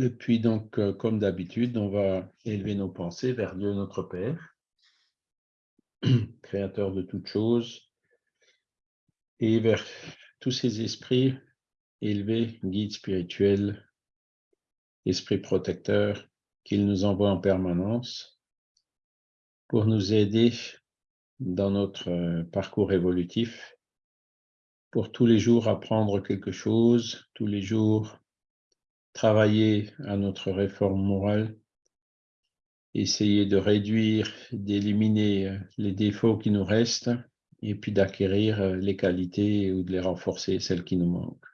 Et puis donc, euh, comme d'habitude, on va élever nos pensées vers Dieu notre Père, créateur de toutes choses, et vers tous ces esprits élevés, guides spirituels, esprits protecteurs, qu'il nous envoie en permanence pour nous aider dans notre euh, parcours évolutif, pour tous les jours apprendre quelque chose, tous les jours travailler à notre réforme morale, essayer de réduire, d'éliminer euh, les défauts qui nous restent et puis d'acquérir euh, les qualités ou de les renforcer, celles qui nous manquent.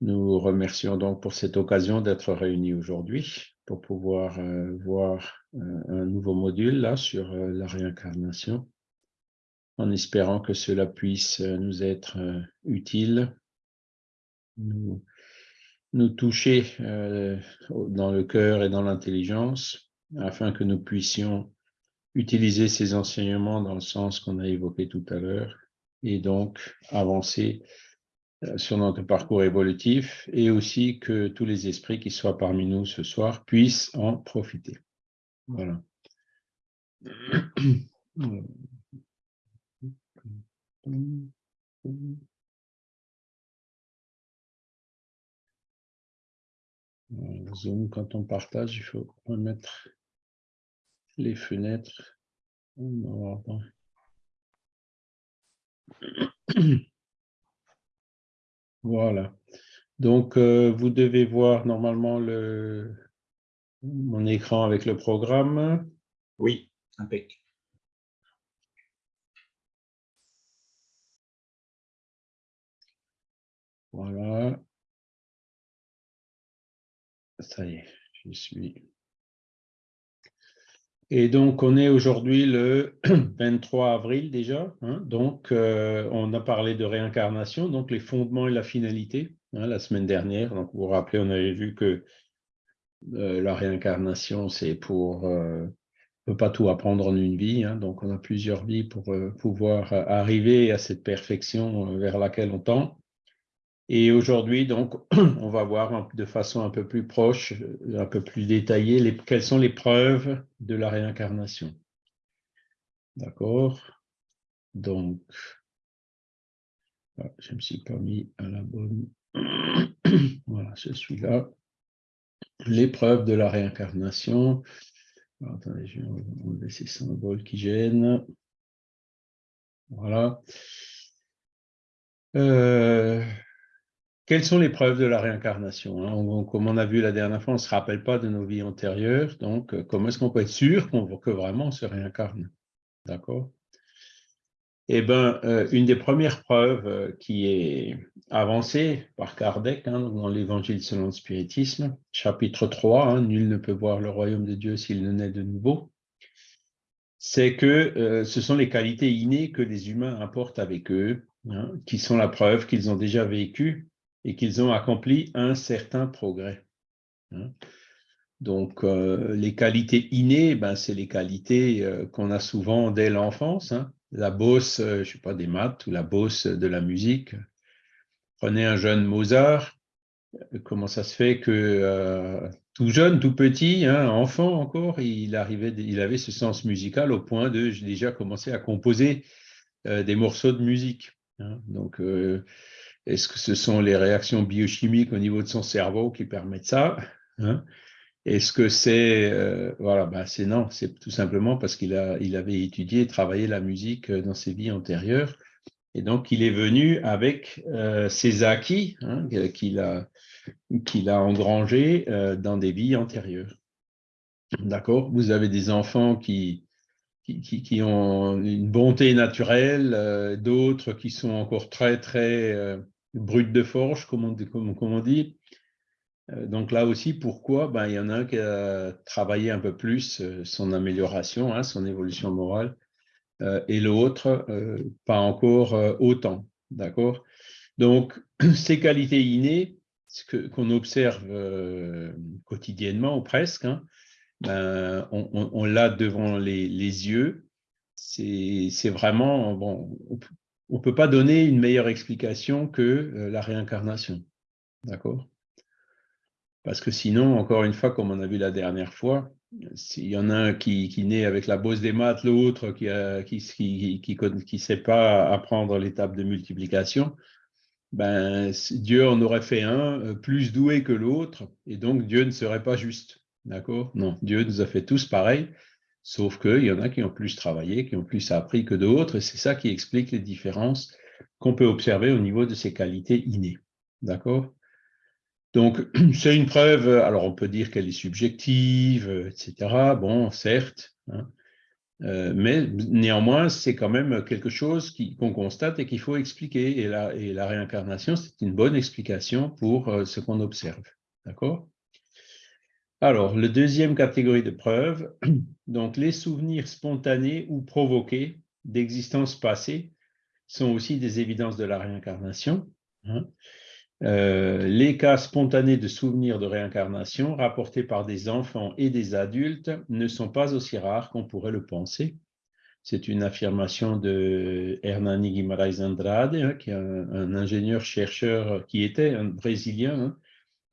Nous remercions donc pour cette occasion d'être réunis aujourd'hui pour pouvoir euh, voir un nouveau module là sur la réincarnation en espérant que cela puisse nous être utile, nous toucher euh, dans le cœur et dans l'intelligence, afin que nous puissions utiliser ces enseignements dans le sens qu'on a évoqué tout à l'heure, et donc avancer euh, sur notre parcours évolutif, et aussi que tous les esprits qui soient parmi nous ce soir puissent en profiter. Voilà. Zoom, quand on partage, il faut remettre les fenêtres. Voilà. Donc, euh, vous devez voir normalement le, mon écran avec le programme. Oui, impeccable. Voilà. Ça y est, suis. Et donc, on est aujourd'hui le 23 avril déjà. Hein. donc, euh, on a parlé de réincarnation, donc les fondements et la finalité, hein, la semaine dernière. Donc, vous vous rappelez, on avait vu que euh, la réincarnation, c'est pour... Euh, on ne peut pas tout apprendre en une vie, hein. donc on a plusieurs vies pour pouvoir arriver à cette perfection vers laquelle on tend. Et aujourd'hui, donc, on va voir de façon un peu plus proche, un peu plus détaillée, les, quelles sont les preuves de la réincarnation. D'accord? Donc, ah, je ne me suis pas mis à la bonne. voilà, je suis là. Les preuves de la réincarnation. attendez, je vais enlever ces symboles qui gênent. Voilà. Euh, quelles sont les preuves de la réincarnation hein? Comme on a vu la dernière fois, on ne se rappelle pas de nos vies antérieures. Donc, euh, comment est-ce qu'on peut être sûr qu'on que vraiment on se réincarne? D'accord? Eh bien, euh, une des premières preuves euh, qui est avancée par Kardec hein, dans l'Évangile selon le spiritisme, chapitre 3, hein, Nul ne peut voir le royaume de Dieu s'il ne naît de nouveau », c'est que ce sont les qualités innées que les humains apportent avec eux, qui sont la preuve qu'ils ont déjà vécu et qu'ils ont accompli un certain progrès. Hein. Donc, euh, les qualités innées, ben, c'est les qualités euh, qu'on a souvent dès l'enfance. Hein. La bosse, euh, je ne sais pas, des maths ou la bosse de la musique. Prenez un jeune Mozart, comment ça se fait que tout jeune, tout petit, hein, enfant encore, il, arrivait, il avait ce sens musical au point de déjà commencer à composer des morceaux de musique. Donc, est-ce que ce sont les réactions biochimiques au niveau de son cerveau qui permettent ça hein? Est-ce que c'est euh, voilà, ben c'est non, c'est tout simplement parce qu'il il avait étudié et travaillé la musique euh, dans ses vies antérieures, et donc il est venu avec euh, ses acquis hein, qu'il a qu'il a engrangés dans des vies antérieures. D'accord? Vous avez des enfants qui, qui, qui, ont une bonté naturelle, d'autres qui sont encore très, très brut de forge, comme on, comme, on dit. Euh, donc là aussi, pourquoi? Ben, Il y en a un qui a travaillé un peu plus euh, son amélioration, hein, son évolution morale, euh, et l'autre, pas encore autant. D'accord? Donc, ces qualités innées, qu'on observe quotidiennement ou presque, hein, ben, on, l'a devant les, les yeux. C'est vraiment, bon, on ne peut pas donner une meilleure explication que euh, la réincarnation. D'accord? Parce que sinon, encore une fois, comme on a vu la dernière fois, s'il y en a un qui, naît avec la bosse des maths, l'autre qui ne qui, qui, sait pas apprendre l'étape de multiplication, ben, Dieu en aurait fait un euh, plus doué que l'autre, et donc Dieu ne serait pas juste. D'accord? Non, Dieu nous a fait tous pareil, sauf qu'il y en a qui ont plus travaillé, qui ont plus appris que d'autres, et c'est ça qui explique les différences qu'on peut observer au niveau de ces qualités innées. D'accord? Donc, c'est une preuve, alors on peut dire qu'elle est subjective, etc. Bon, certes, hein. euh, mais néanmoins, c'est quand même quelque chose qu'on constate et qu'il faut expliquer. Et la, réincarnation, c'est une bonne explication pour euh, ce qu'on observe. D'accord? Alors, la deuxième catégorie de preuves, donc les souvenirs spontanés ou provoqués d'existence passée sont aussi des évidences de la réincarnation. Hein. Euh, les cas spontanés de souvenirs de réincarnation rapportés par des enfants et des adultes ne sont pas aussi rares qu'on pourrait le penser. C'est une affirmation de Hernani Guimarães Andrade, hein, qui est un, ingénieur-chercheur qui était un Brésilien hein,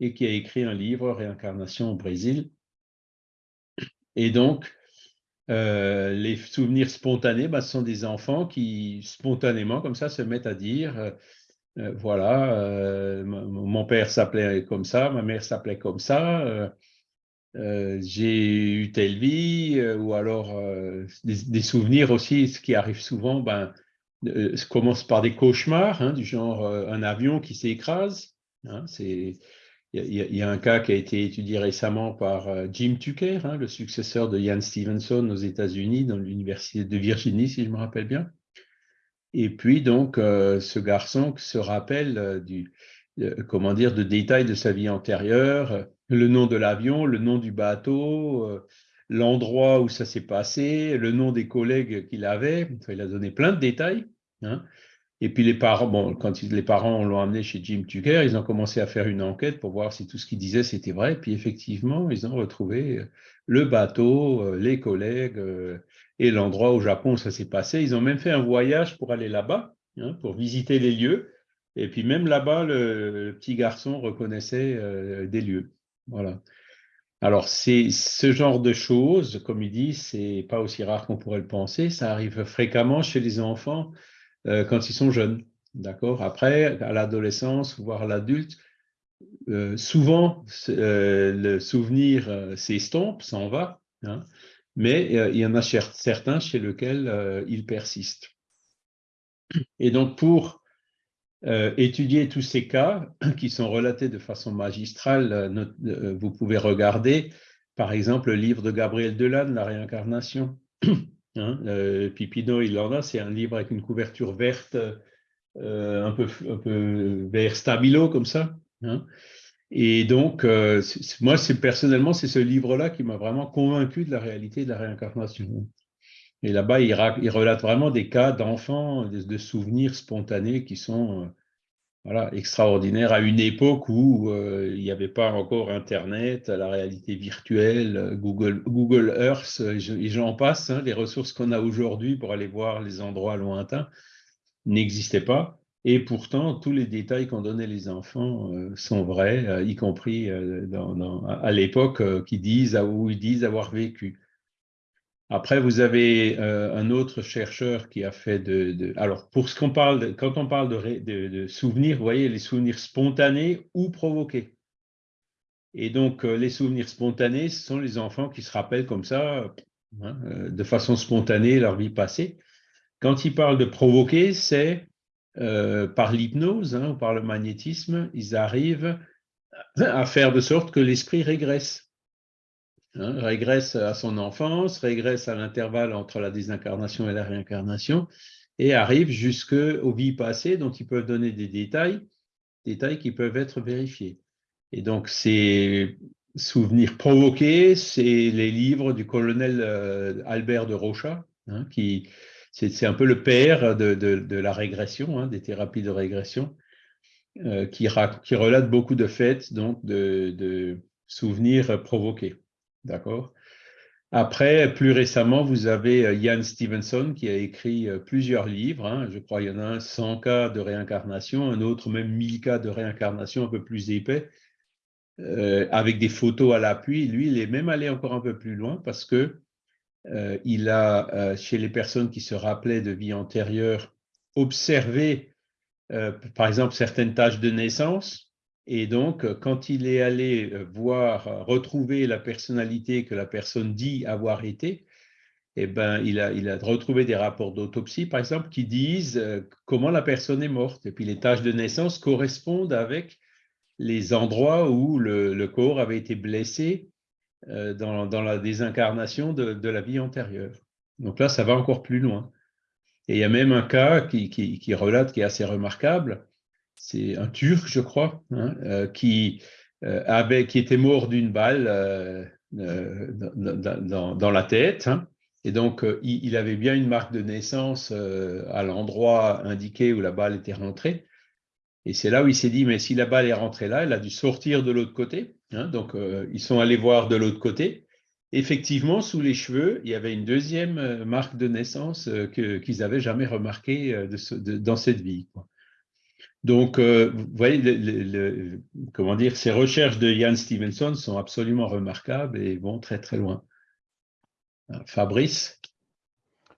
et qui a écrit un livre, Réincarnation au Brésil. Et donc, euh, les souvenirs spontanés, bah, ce sont des enfants qui, spontanément, comme ça, se mettent à dire euh, euh, voilà, mon père s'appelait comme ça, ma mère s'appelait comme ça, j'ai eu telle vie, ou alors des, souvenirs aussi, ce qui arrive souvent, ben, commence par des cauchemars, hein, du genre un avion qui s'écrase. Hein, il y, a un cas qui a été étudié récemment par Jim Tucker, hein, le successeur de Ian Stevenson aux États-Unis, dans l'université de Virginie, si je me rappelle bien. Et puis donc, euh, ce garçon se rappelle euh, du, euh, comment dire, de détails de sa vie antérieure, le nom de l'avion, le nom du bateau, l'endroit où ça s'est passé, le nom des collègues qu'il avait. il a donné plein de détails. Hein. Et puis les parents, bon, quand les parents l'ont amené chez Jim Tucker, ils ont commencé à faire une enquête pour voir si tout ce qu'il disait c'était vrai. Puis effectivement, ils ont retrouvé le bateau, les collègues, et l'endroit au Japon où ça s'est passé. Ils ont même fait un voyage pour aller là-bas, hein, pour visiter les lieux. Et puis même là-bas, le, petit garçon reconnaissait euh, des lieux. Voilà. Alors, c'est ce genre de choses, comme il dit, c'est pas aussi rare qu'on pourrait le penser. Ça arrive fréquemment chez les enfants euh, quand ils sont jeunes. D'accord? Après, à l'adolescence, voire à l'adulte, euh, souvent, le souvenir s'estompe, s'en va. Hein, mais euh, il y en a certains chez lesquels euh, il persiste. Et donc, pour euh, étudier tous ces cas qui sont relatés de façon magistrale, vous pouvez regarder, par exemple, le livre de Gabriel Delanne, La réincarnation. Hein, Pipino Irlanda, c'est un livre avec une couverture verte, un, peu, un vert stabilo, comme ça. Hein. Et donc, euh, moi, personnellement, c'est ce livre-là qui m'a vraiment convaincu de la réalité de la réincarnation. Et là-bas, il, relate vraiment des cas d'enfants, de, souvenirs spontanés qui sont euh, voilà, extraordinaires à une époque où euh, il n'y avait pas encore Internet, la réalité virtuelle, Google, Earth, et j'en passe, hein, les ressources qu'on a aujourd'hui pour aller voir les endroits lointains n'existaient pas. Et pourtant, tous les détails qu'ont donnés les enfants euh, sont vrais, euh, y compris euh, à l'époque qui disent, où ils disent avoir vécu. Après, vous avez un autre chercheur qui a fait de... alors, pour ce qu'on parle, quand on parle de, de, souvenirs, vous voyez, les souvenirs spontanés ou provoqués. Et donc, les souvenirs spontanés, ce sont les enfants qui se rappellent comme ça, hein, de façon spontanée, leur vie passée. Quand ils parlent de provoquer, c'est euh, par l'hypnose hein, ou par le magnétisme, ils arrivent à faire de sorte que l'esprit régresse. Hein, régresse à son enfance, régresse à l'intervalle entre la désincarnation et la réincarnation, et arrive jusqu'aux vies passées dont ils peuvent donner des détails, détails qui peuvent être vérifiés. Et donc, ces souvenirs provoqués, c'est les livres du colonel euh, Albert de Rocha, hein, qui, c'est un peu le père de, la régression, hein, des thérapies de régression, euh, qui, relate beaucoup de faits, donc de, souvenirs provoqués. D'accord Après, plus récemment, vous avez euh, Ian Stevenson qui a écrit euh, plusieurs livres. Hein. je crois qu'il y en a un 100 cas de réincarnation, un autre même 1000 cas de réincarnation un peu plus épais. avec des photos à l'appui. Lui, il est même allé encore un peu plus loin parce que il a, chez les personnes qui se rappelaient de vie antérieure, observé, par exemple, certaines tâches de naissance. Et donc, quand il est allé voir, retrouver la personnalité que la personne dit avoir été, eh ben, il, a, retrouvé des rapports d'autopsie, par exemple, qui disent euh, comment la personne est morte. Et puis les tâches de naissance correspondent avec les endroits où le, corps avait été blessé euh, dans, la désincarnation de, la vie antérieure. Donc là, ça va encore plus loin. Et il y a même un cas qui relate, qui est assez remarquable. C'est un Turc, je crois, hein, euh, qui, avait, qui était mort d'une balle dans, dans, la tête. Hein, et donc, euh, il, avait bien une marque de naissance euh, à l'endroit indiqué où la balle était rentrée. Et c'est là où il s'est dit, mais si la balle est rentrée là, elle a dû sortir de l'autre côté. Hein. donc, euh, ils sont allés voir de l'autre côté. Effectivement, sous les cheveux, il y avait une deuxième marque de naissance qu'ils n'avaient jamais remarquée dans cette vie. Donc, vous voyez, comment dire, ces recherches de Ian Stevenson sont absolument remarquables et vont très très loin. Fabrice?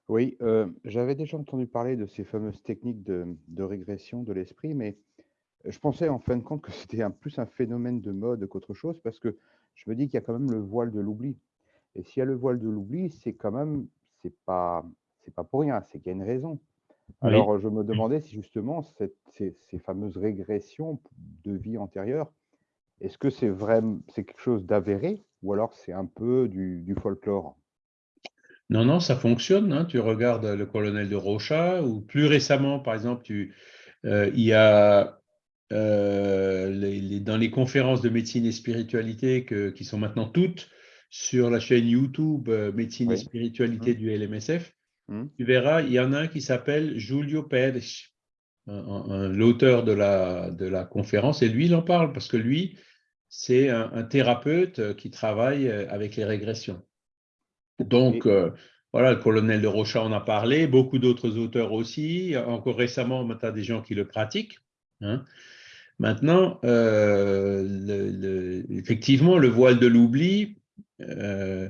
Oui, euh, j'avais déjà entendu parler de ces fameuses techniques de, régression de l'esprit, mais je pensais en fin de compte que c'était plus un phénomène de mode qu'autre chose, parce que je me dis qu'il y a quand même le voile de l'oubli. Et s'il y a le voile de l'oubli, c'est quand même, c'est pas, pas pour rien, c'est qu'il y a une raison. Alors, je me demandais si justement ces, fameuses régressions de vie antérieure, est-ce que c'est vraiment, c'est quelque chose d'avéré ou alors c'est un peu du folklore? Non, non, ça fonctionne. Hein. Tu regardes le colonel de Rocha, ou plus récemment, par exemple, tu, euh, il y a euh, dans les conférences de médecine et spiritualité qui sont maintenant toutes sur la chaîne YouTube euh, Médecine et spiritualité mmh. du LMSF, mmh. tu verras, il y en a un qui s'appelle Julio Pérez, l'auteur de la, de la conférence, et lui, il en parle parce que lui, c'est un thérapeute qui travaille avec les régressions. Donc, euh, voilà, le colonel de Rocha en a parlé, beaucoup d'autres auteurs aussi. Encore récemment, tu as des gens qui le pratiquent. Hein. Maintenant, euh, effectivement, le voile de l'oubli, euh,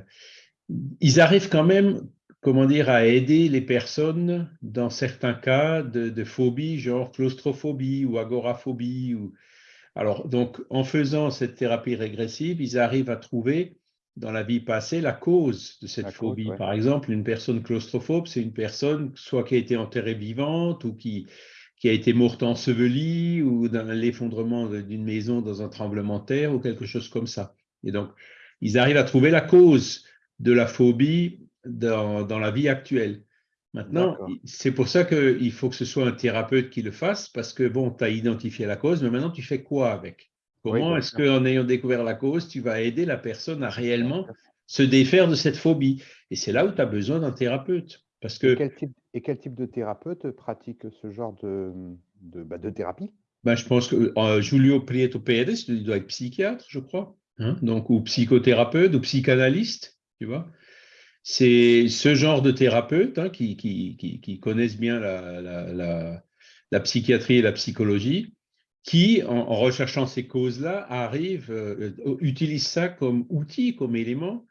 ils arrivent quand même, comment dire, à aider les personnes dans certains cas de, de phobie, genre claustrophobie ou agoraphobie. Ou... Alors, donc, en faisant cette thérapie régressive, ils arrivent à trouver dans la vie passée la cause de cette phobie. Par exemple, une personne claustrophobe, c'est une personne soit qui a été enterrée vivante ou qui, qui a été morte ensevelie ou dans l'effondrement d'une maison dans un tremblement de terre ou quelque chose comme ça. Et donc, ils arrivent à trouver la cause de la phobie dans, dans la vie actuelle. Maintenant, c'est pour ça qu'il faut que ce soit un thérapeute qui le fasse, parce que, bon, tu as identifié la cause, mais maintenant, tu fais quoi avec? Comment est-ce qu'en ayant découvert la cause, tu vas aider la personne à réellement se défaire de cette phobie? Et c'est là où tu as besoin d'un thérapeute. Parce que, et, quel type, de thérapeute pratique ce genre de, de, bah, thérapie? Ben, Je pense que euh, Julio Prieto Pérez, il doit être psychiatre, je crois. Hein, donc, ou psychothérapeute, ou psychanalyste, tu vois? C'est ce genre de thérapeute hein, qui, connaissent bien la, psychiatrie et la psychologie qui, en, recherchant ces causes-là, arrive, euh, euh, utilise ça comme outil, comme élément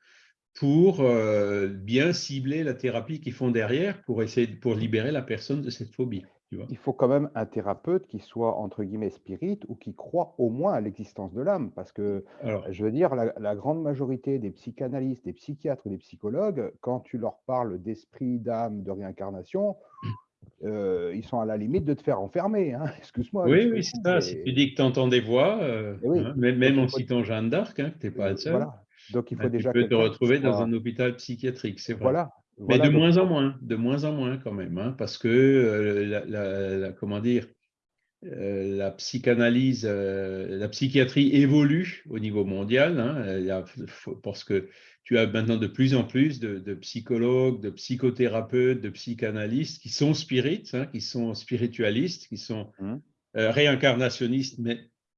pour euh, bien cibler la thérapie qu'ils font derrière pour essayer pour libérer la personne de cette phobie. Il faut quand même un thérapeute qui soit entre guillemets spirit ou qui croit au moins à l'existence de l'âme, parce que je veux dire la, la, grande majorité des psychanalystes, des psychiatres, des psychologues, quand tu leur parles d'esprit, d'âme, de réincarnation, euh, ils sont à la limite de te faire enfermer. Hein. Excuse-moi. Oui, oui, c'est ça. Si tu dis que tu entends des voix, euh, eh hein, même, en citant Jeanne d'Arc, hein, que tu n'es pas le seul, voilà. donc il faut déjà tu peux te retrouver dans un hôpital psychiatrique, c'est vrai. Voilà. Mais de moins en moins, de moins en moins quand même, parce que euh, la, comment dire, la psychanalyse, la psychiatrie évolue au niveau mondial, parce que tu as maintenant de plus en plus de, psychologues, de psychothérapeutes, de psychanalystes qui sont spirites, hein, qui sont spiritualistes, qui sont mmh. euh, réincarnationnistes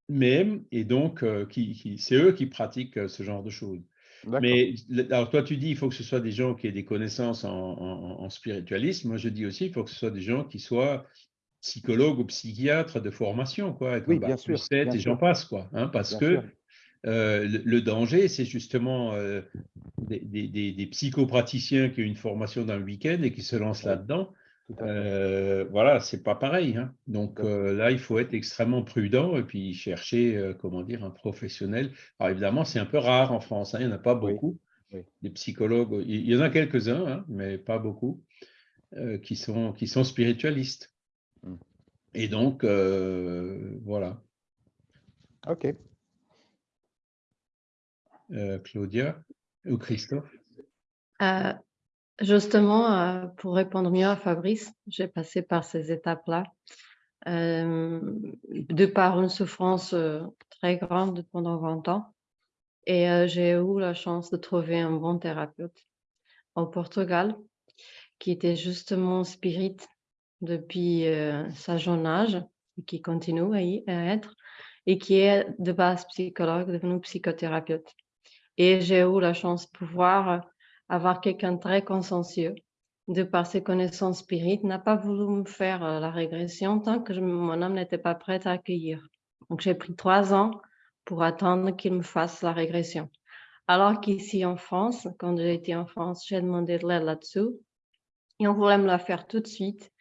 même, et donc euh, qui, c'est eux qui pratiquent euh, ce genre de choses. Mais alors toi, tu dis il faut que ce soit des gens qui aient des connaissances en, spiritualisme. Moi, je dis aussi il faut que ce soit des gens qui soient psychologues ou psychiatres de formation, quoi, oui, bien sûr, et j'en passe, quoi, hein, parce que Euh, le, le danger, c'est justement euh, des, des- des- des psychopraticiens qui ont une formation dans le week-end et qui se lancent Ouais. là-dedans. Euh, voilà, c'est pas pareil. hein. Donc euh, là, il faut être extrêmement prudent et puis chercher, euh, comment dire, un professionnel. Alors évidemment, c'est un peu rare en France, hein, il n'y en a pas beaucoup. oui. Des psychologues, il il y en a quelques-uns, hein, mais pas beaucoup, euh, qui sont, qui sont spiritualistes. Mm. Et donc, euh, voilà. Ok. Euh, Claudia ou Christophe? Euh, justement, euh, pour répondre mieux à Fabrice, j'ai passé par ces étapes-là. euh, de par une souffrance euh, très grande pendant 20 ans. Et j'ai eu la chance de trouver un bon thérapeute au Portugal qui était justement spirit depuis sa jeune âge et qui continue à y être et qui est de base psychologue, devenu psychothérapeute. Et j'ai eu la chance de pouvoir avoir quelqu'un très consciencieux, de par ses connaissances spirites, n'a pas voulu me faire euh, la régression tant que mon âme n'était pas prête à accueillir. Donc j'ai pris trois ans pour attendre qu'il me fasse la régression. Alors qu'ici en France, quand été en France, j'ai demandé de l'aide là-dessus et on voulait me la faire tout de suite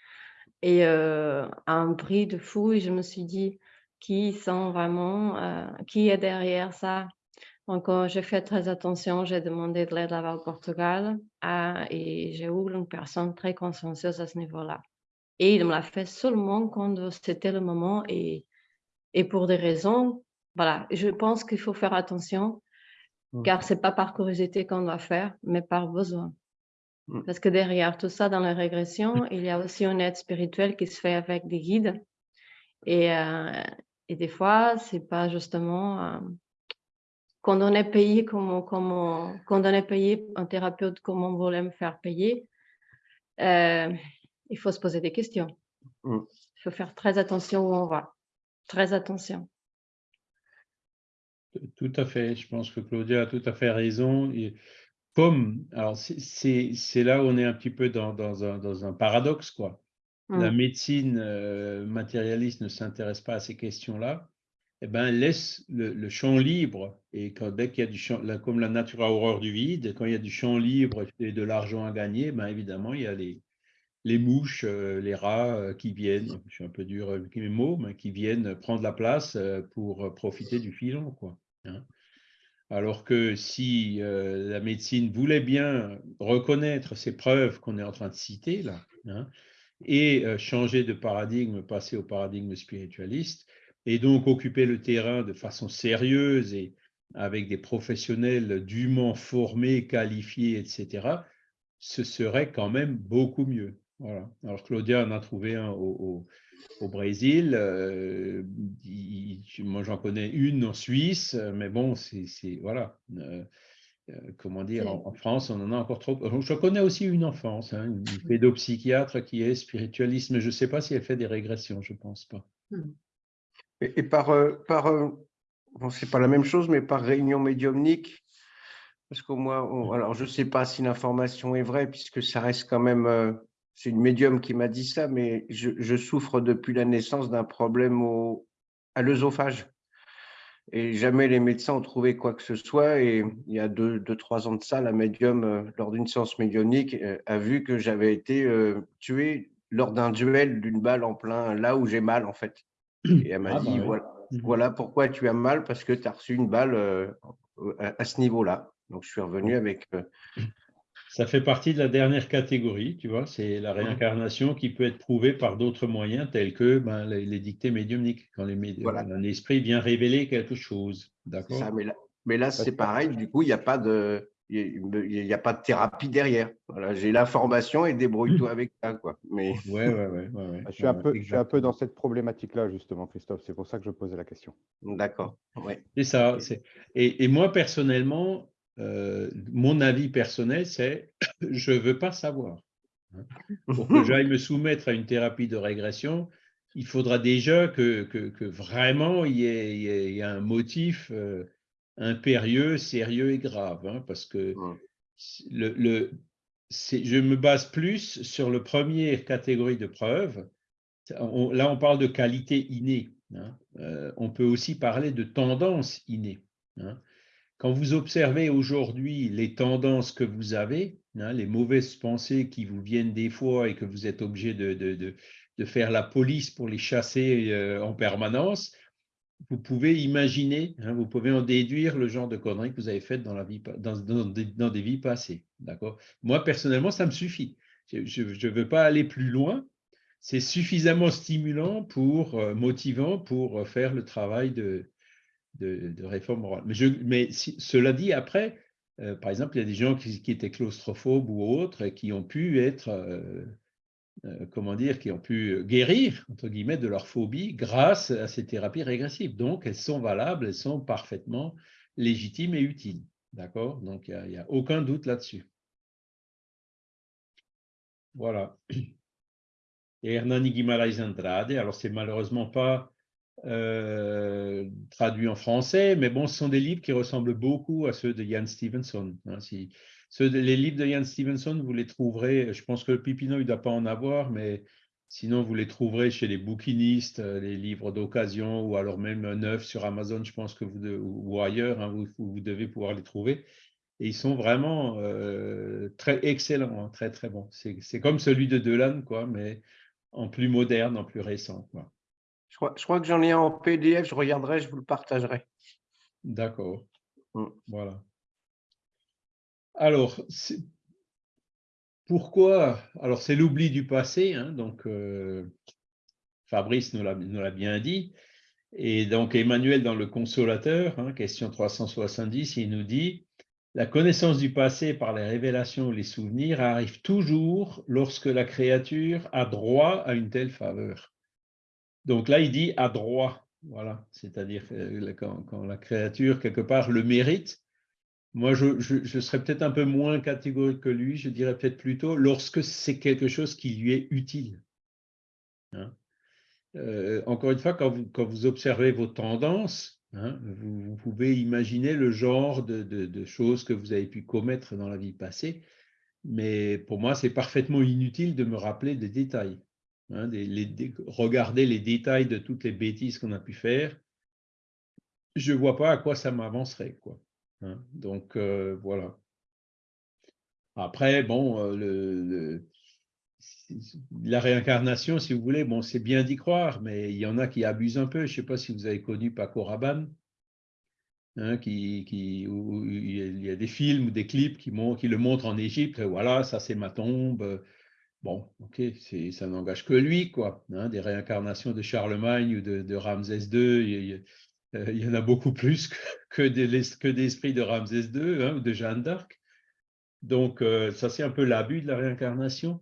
et euh, à un prix de fou. Je me suis dit, qui sont vraiment, euh, qui est derrière ça? Donc, euh, j'ai fait très attention, j'ai demandé de l'aide là-bas au Portugal ah, et j'ai eu une personne très consciencieuse à ce niveau-là. Et il me l'a fait seulement quand c'était le moment et, et pour des raisons, voilà, je pense qu'il faut faire attention Mm. car c'est pas par curiosité qu'on doit faire, mais par besoin. Mm. Parce que derrière tout ça, dans la régression, il y a aussi une aide spirituelle qui se fait avec des guides. Et, euh, et des fois, c'est pas justement euh, quand on est payé comme, on- comme on- quand on est payé un thérapeute comme on voulait me faire payer, euh, il faut se poser des questions. Mm. Il faut faire très attention où on va. Très attention. Tout à fait. Je pense que Claudia a tout à fait raison. Et comme, alors c'est- là où on est un petit peu dans, dans un, dans un paradoxe, quoi. La Mm. médecine euh, matérialiste ne s'intéresse pas à ces questions-là. Eh ben, laisse le, champ libre. Et quand, dès qu'il y a du champ, comme la nature a horreur du vide, quand il y a du champ libre et de l'argent à gagner, ben évidemment, il y a les, les mouches, euh, les rats euh, qui viennent, je suis un peu dur avec mes mots, mais qui viennent prendre la place euh, pour profiter du filon, quoi. hein. Alors que si la médecine voulait bien reconnaître ces preuves qu'on est en train de citer là, hein, et changer de paradigme, passer au paradigme spiritualiste, et donc occuper le terrain de façon sérieuse et avec des professionnels dûment formés, qualifiés, etc., ce serait quand même beaucoup mieux. Voilà. Alors Claudia en a trouvé un au, au- au Brésil. euh, il- moi, j'en connais une en Suisse, mais bon, c'est voilà. Euh, euh, comment dire, en, en France, on en a encore trop. Je connais aussi une enfance, hein, une pédopsychiatre qui est spiritualiste, mais je ne sais pas si elle fait des régressions, je ne pense pas. Et, et par, euh, par euh, bon, c'est pas la même chose, mais par réunion médiumnique, parce qu'au moins, on- alors je sais pas si l'information est vraie, puisque ça reste quand même, euh, c'est une médium qui m'a dit ça, mais je, je souffre depuis la naissance d'un problème au, à l'œsophage. Et jamais les médecins ont trouvé quoi que ce soit. Et il y a deux, deux trois ans de ça, la médium, lors d'une séance médiumnique, a vu que j'avais été tué lors d'un duel d'une balle en plein là où j'ai mal, en fait. Et elle m'a Ah, bah dit, voilà, Mhm. voilà pourquoi tu as mal, parce que tu as reçu une balle euh, à, à ce niveau-là. Donc, je suis revenu avec. euh, Ça fait partie de la dernière catégorie, tu vois, c'est la réincarnation qui peut être prouvée par d'autres moyens tels que ben, les, les dictées médiumniques, quand les médi- Voilà. un esprit vient révéler quelque chose. c'est D'accord? ça. Mais là, mais là c'est pareil. Du coup, il n'y a pas de. Il n'y a pas de thérapie derrière. Voilà, j'ai l'information et débrouille-toi avec ça. Quoi. Mais Ouais, ouais, ouais. ouais, ouais, Je suis, un peu, je suis un peu dans cette problématique-là, justement, Christophe. C'est pour ça que je posais la question. d'accord. Ouais. C'est ça. Et, et moi, personnellement, euh, mon avis personnel, c'est je ne veux pas savoir. Pour que j'aille me soumettre à une thérapie de régression, il faudra déjà que, que, que vraiment y ait- il y ait un motif euh, impérieux, sérieux et grave. hein, parce que Mm. le, le- c'est- je me base plus sur la première catégorie de preuves. On- là, on parle de qualité innée. hein. Euh, on peut aussi parler de tendance innée. hein. Quand vous observez aujourd'hui les tendances que vous avez, hein, les mauvaises pensées qui vous viennent des fois et que vous êtes obligé de, de, de, de faire la police pour les chasser euh, en permanence, vous pouvez imaginer, hein, vous pouvez en déduire le genre de conneries que vous avez faites dans, la vie, dans, des, vies passées. Moi, personnellement, ça me suffit. Je ne veux pas aller plus loin. C'est suffisamment stimulant pour, euh, motivant pour euh, faire le travail de, réforme morale. Mais, cela dit, après, euh, par exemple, il y a des gens qui, étaient claustrophobes ou autres et qui ont pu être, comment dire, qui ont pu guérir, entre guillemets, de leur phobie grâce à ces thérapies régressives. Donc, elles sont valables, elles sont parfaitement légitimes et utiles. D'accord? Donc, il n'y a, aucun doute là-dessus. Voilà. Et Hernani Guimaraes Andrade, alors c'est malheureusement pas euh, traduit en français, mais bon, ce sont des livres qui ressemblent beaucoup à ceux de Jan Stevenson. Hein, ceux de, les livres de Jan Stevenson, vous les trouverez, je pense que le Pipino, il ne doit pas en avoir, mais sinon, vous les trouverez chez les bouquinistes, euh, les livres d'occasion, ou alors même neufs sur Amazon, je pense que vous, de, ou ailleurs, hein, vous, vous, devez pouvoir les trouver. Et ils sont vraiment euh, très excellents, hein, très très bons. C'est comme celui de Delan, quoi, mais en plus moderne, en plus récent. Quoi. Je crois, je crois que j'en ai un en PDF, je regarderai, je vous le partagerai. D'accord. Mmh. Voilà. Alors, pourquoi Alors, c'est l'oubli du passé, hein, donc euh, Fabrice nous l'a bien dit. Et donc, Emmanuel, dans le Consolateur, hein, question 370, il nous dit la connaissance du passé par les révélations ou les souvenirs arrive toujours lorsque la créature a droit à une telle faveur. Donc là, il dit à droit, voilà, c'est-à-dire quand, quand, la créature, quelque part, le mérite. Moi, je, serais peut-être un peu moins catégorique que lui, je dirais peut-être plutôt lorsque c'est quelque chose qui lui est utile. Hein euh, encore une fois, quand vous, observez vos tendances, Hein, vous, pouvez imaginer le genre de, choses que vous avez pu commettre dans la vie passée, mais pour moi, c'est parfaitement inutile de me rappeler des détails. Hein, regarder les détails de toutes les bêtises qu'on a pu faire, je ne vois pas à quoi ça m'avancerait. Hein, donc, euh, voilà. Après, bon, euh, la réincarnation, si vous voulez, bon, c'est bien d'y croire, mais il y en a qui abusent un peu. Je ne sais pas si vous avez connu Paco Rabanne, hein, qui, qui, où il y a des films ou des clips qui, le montrent en Égypte. Voilà, ça c'est ma tombe. Bon, ok, ça n'engage que lui, quoi. Hein, des réincarnations de Charlemagne ou de, Ramsès II, il y, en a beaucoup plus que, des, que d'esprits de Ramsès II hein, ou de Jeanne d'Arc. Donc, euh, ça c'est un peu l'abus de la réincarnation.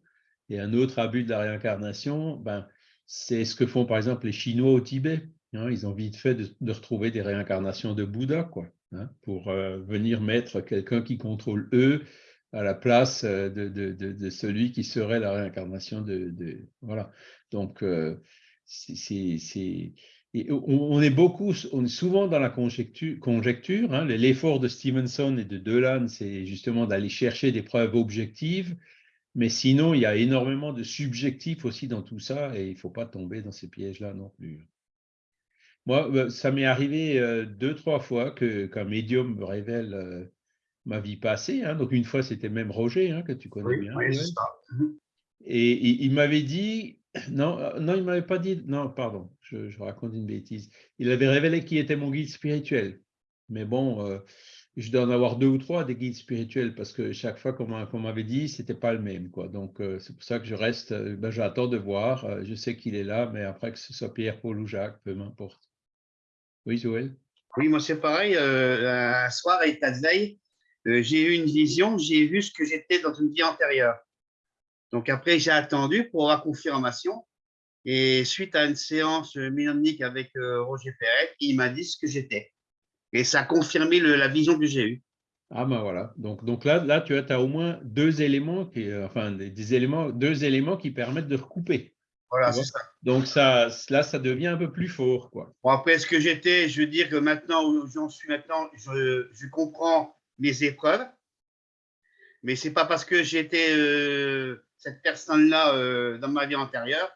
Et un autre abus de la réincarnation, ben, c'est ce que font par exemple les Chinois au Tibet. Hein, ils ont vite fait de, retrouver des réincarnations de Bouddha, quoi, hein, pour euh, venir mettre quelqu'un qui contrôle eux à la place euh, de, celui qui serait la réincarnation de. voilà. Donc, euh, c'est. On est beaucoup, on est souvent dans la conjecture. conjecture hein, L'effort de Stevenson et de Delan, c'est justement d'aller chercher des preuves objectives mais sinon, il y a énormément de subjectifs aussi dans tout ça et il ne faut pas tomber dans ces pièges-là non plus. Moi, euh, ça m'est arrivé euh, deux, trois fois qu'un médium me révèle euh, ma vie passée. Hein. Donc, une fois, c'était même Roger, hein, que tu connais oui, bien. Oui, c'est ça. Et il m'avait dit, non, non, il ne m'avait pas dit, non, pardon, je, raconte une bêtise. Il avait révélé qui était mon guide spirituel. Mais bon, euh, je dois en avoir deux ou trois des guides spirituels parce que chaque fois qu'on m'avait dit, c'était pas le même. Quoi. Donc, euh, c'est pour ça que je reste, euh, ben, j'attends de voir. Euh, je sais qu'il est là, mais après que ce soit Pierre, Paul ou Jacques, peu m'importe. Oui, Joël? Oui, moi c'est pareil. un soir à veille, j'ai eu une vision, j'ai vu ce que j'étais dans une vie antérieure. Donc après, j'ai attendu pour la confirmation. Et suite à une séance médiumnique avec Roger Perret, il m'a dit ce que j'étais. Et ça a confirmé le, la vision que j'ai eue. Ah ben voilà. Donc, donc là, là, tu as, as au moins deux éléments, qui, enfin des, éléments, deux éléments qui permettent de recouper. Voilà, c'est ça. Donc ça, là, ça devient un peu plus fort. Quoi. Bon, après, ce que j'étais, je veux dire que maintenant, où j'en suis maintenant, je, je, comprends mes épreuves. Mais ce n'est pas parce que j'étais euh, cette personne-là euh, dans ma vie antérieure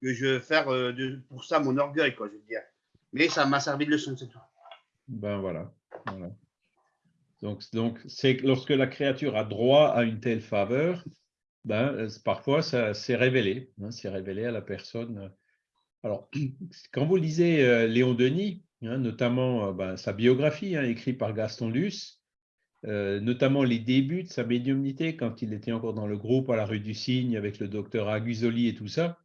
que je veux faire euh, pour ça mon orgueil, quoi, je veux dire. Mais ça m'a servi de leçon, c'est tout. Ben voilà. Donc, donc c'est que lorsque la créature a droit à une telle faveur, ben, euh, parfois ça s'est révélé, hein, c'est révélé à la personne. Alors, quand vous lisez Léon Denis, hein, notamment ben, sa biographie hein, écrite par Gaston Luce, euh, notamment les débuts de sa médiumnité quand il était encore dans le groupe à la rue du Cygne avec le docteur Agusoli et tout ça,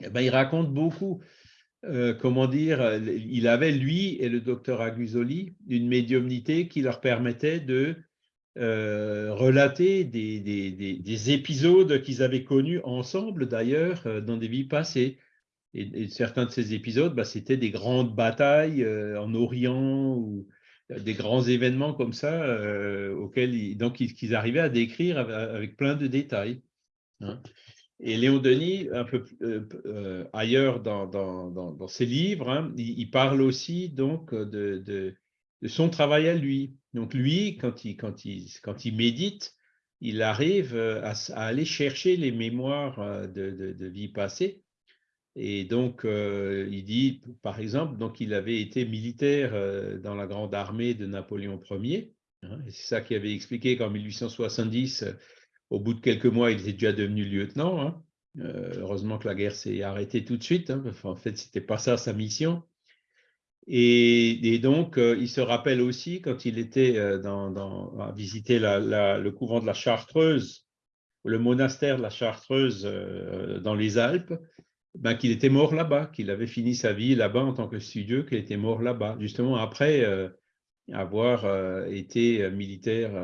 eh ben, il raconte beaucoup euh, comment dire, il avait, lui et le docteur Agusoli, une médiumnité qui leur permettait de euh, relater des, des, des, épisodes qu'ils avaient connus ensemble, d'ailleurs, dans des vies passées. Et, certains de ces épisodes, bah, c'était des grandes batailles en Orient ou des grands événements comme ça, auxquels ils, donc, ils, arrivaient à décrire avec, plein de détails. Hein. Et Léon Denis, un peu euh, euh, ailleurs dans, dans, ses livres, hein, il, parle aussi donc de, son travail à lui. Donc lui, quand il, médite, il arrive euh, à, aller chercher les mémoires de, de vie passée. Et donc, il dit, par exemple, donc il avait été militaire dans la grande armée de Napoléon Ier. Hein, c'est ça qui avait expliqué qu'en 1870, au bout de quelques mois, il était déjà devenu lieutenant. Hein. Euh, heureusement que la guerre s'est arrêtée tout de suite. Hein, en fait, ce n'était pas ça sa mission. Et, donc, euh, il se rappelle aussi quand il était euh, dans, à visiter le couvent de la Chartreuse, le monastère de la Chartreuse dans les Alpes, ben, qu'il était mort là-bas, qu'il avait fini sa vie là-bas en tant que studieux, qu'il était mort là-bas, justement après avoir été militaire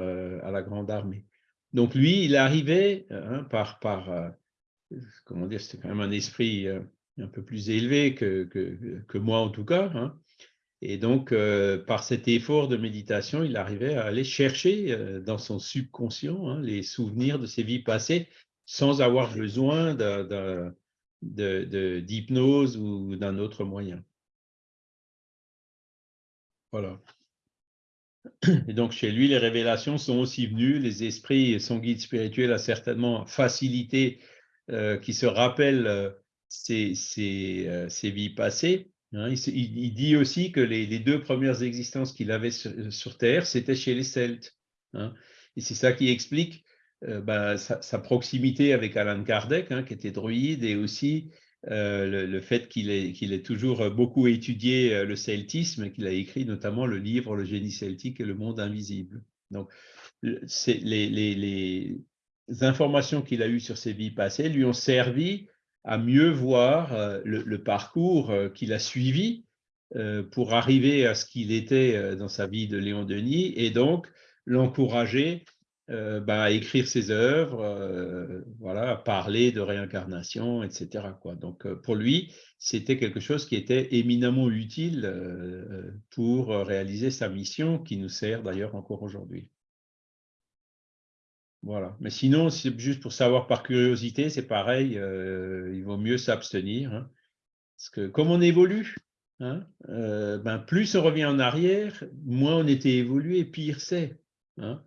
à la Grande Armée. Donc lui, il arrivait hein, par, par euh, comment dire, c'était quand même un esprit euh, un peu plus élevé que, que, moi en tout cas. Hein. Et donc, euh, par cet effort de méditation, il arrivait à aller chercher dans son subconscient hein, les souvenirs de ses vies passées sans avoir besoin d'hypnose ou d'un autre moyen. Voilà. Et donc, chez lui, les révélations sont aussi venues. Les esprits, son guide spirituel a certainement facilité euh, qui se rappelle euh, ses, euh, vies passées. Hein. il, dit aussi que les, deux premières existences qu'il avait sur, Terre, c'était chez les Celtes. Hein. Et c'est ça qui explique bah, sa, proximité avec Alan Kardec, hein, qui était druide, et aussi euh, le, fait qu'il ait, toujours beaucoup étudié euh, le celtisme qu'il a écrit notamment le livre Le génie celtique et le monde invisible. Donc, les, informations qu'il a eues sur ses vies passées lui ont servi à mieux voir euh, le, parcours qu'il a suivi pour arriver à ce qu'il était dans sa vie de Léon Denis et donc l'encourager euh, bah, écrire ses œuvres, euh, voilà, parler de réincarnation, etc. Donc euh, pour lui, c'était quelque chose qui était éminemment utile pour réaliser sa mission, qui nous sert d'ailleurs encore aujourd'hui. Voilà. Mais sinon, c'est juste pour savoir par curiosité, c'est pareil, il vaut mieux s'abstenir. Hein. parce que comme on évolue, hein, ben, plus on revient en arrière, moins on était évolué, pire c'est. Hein.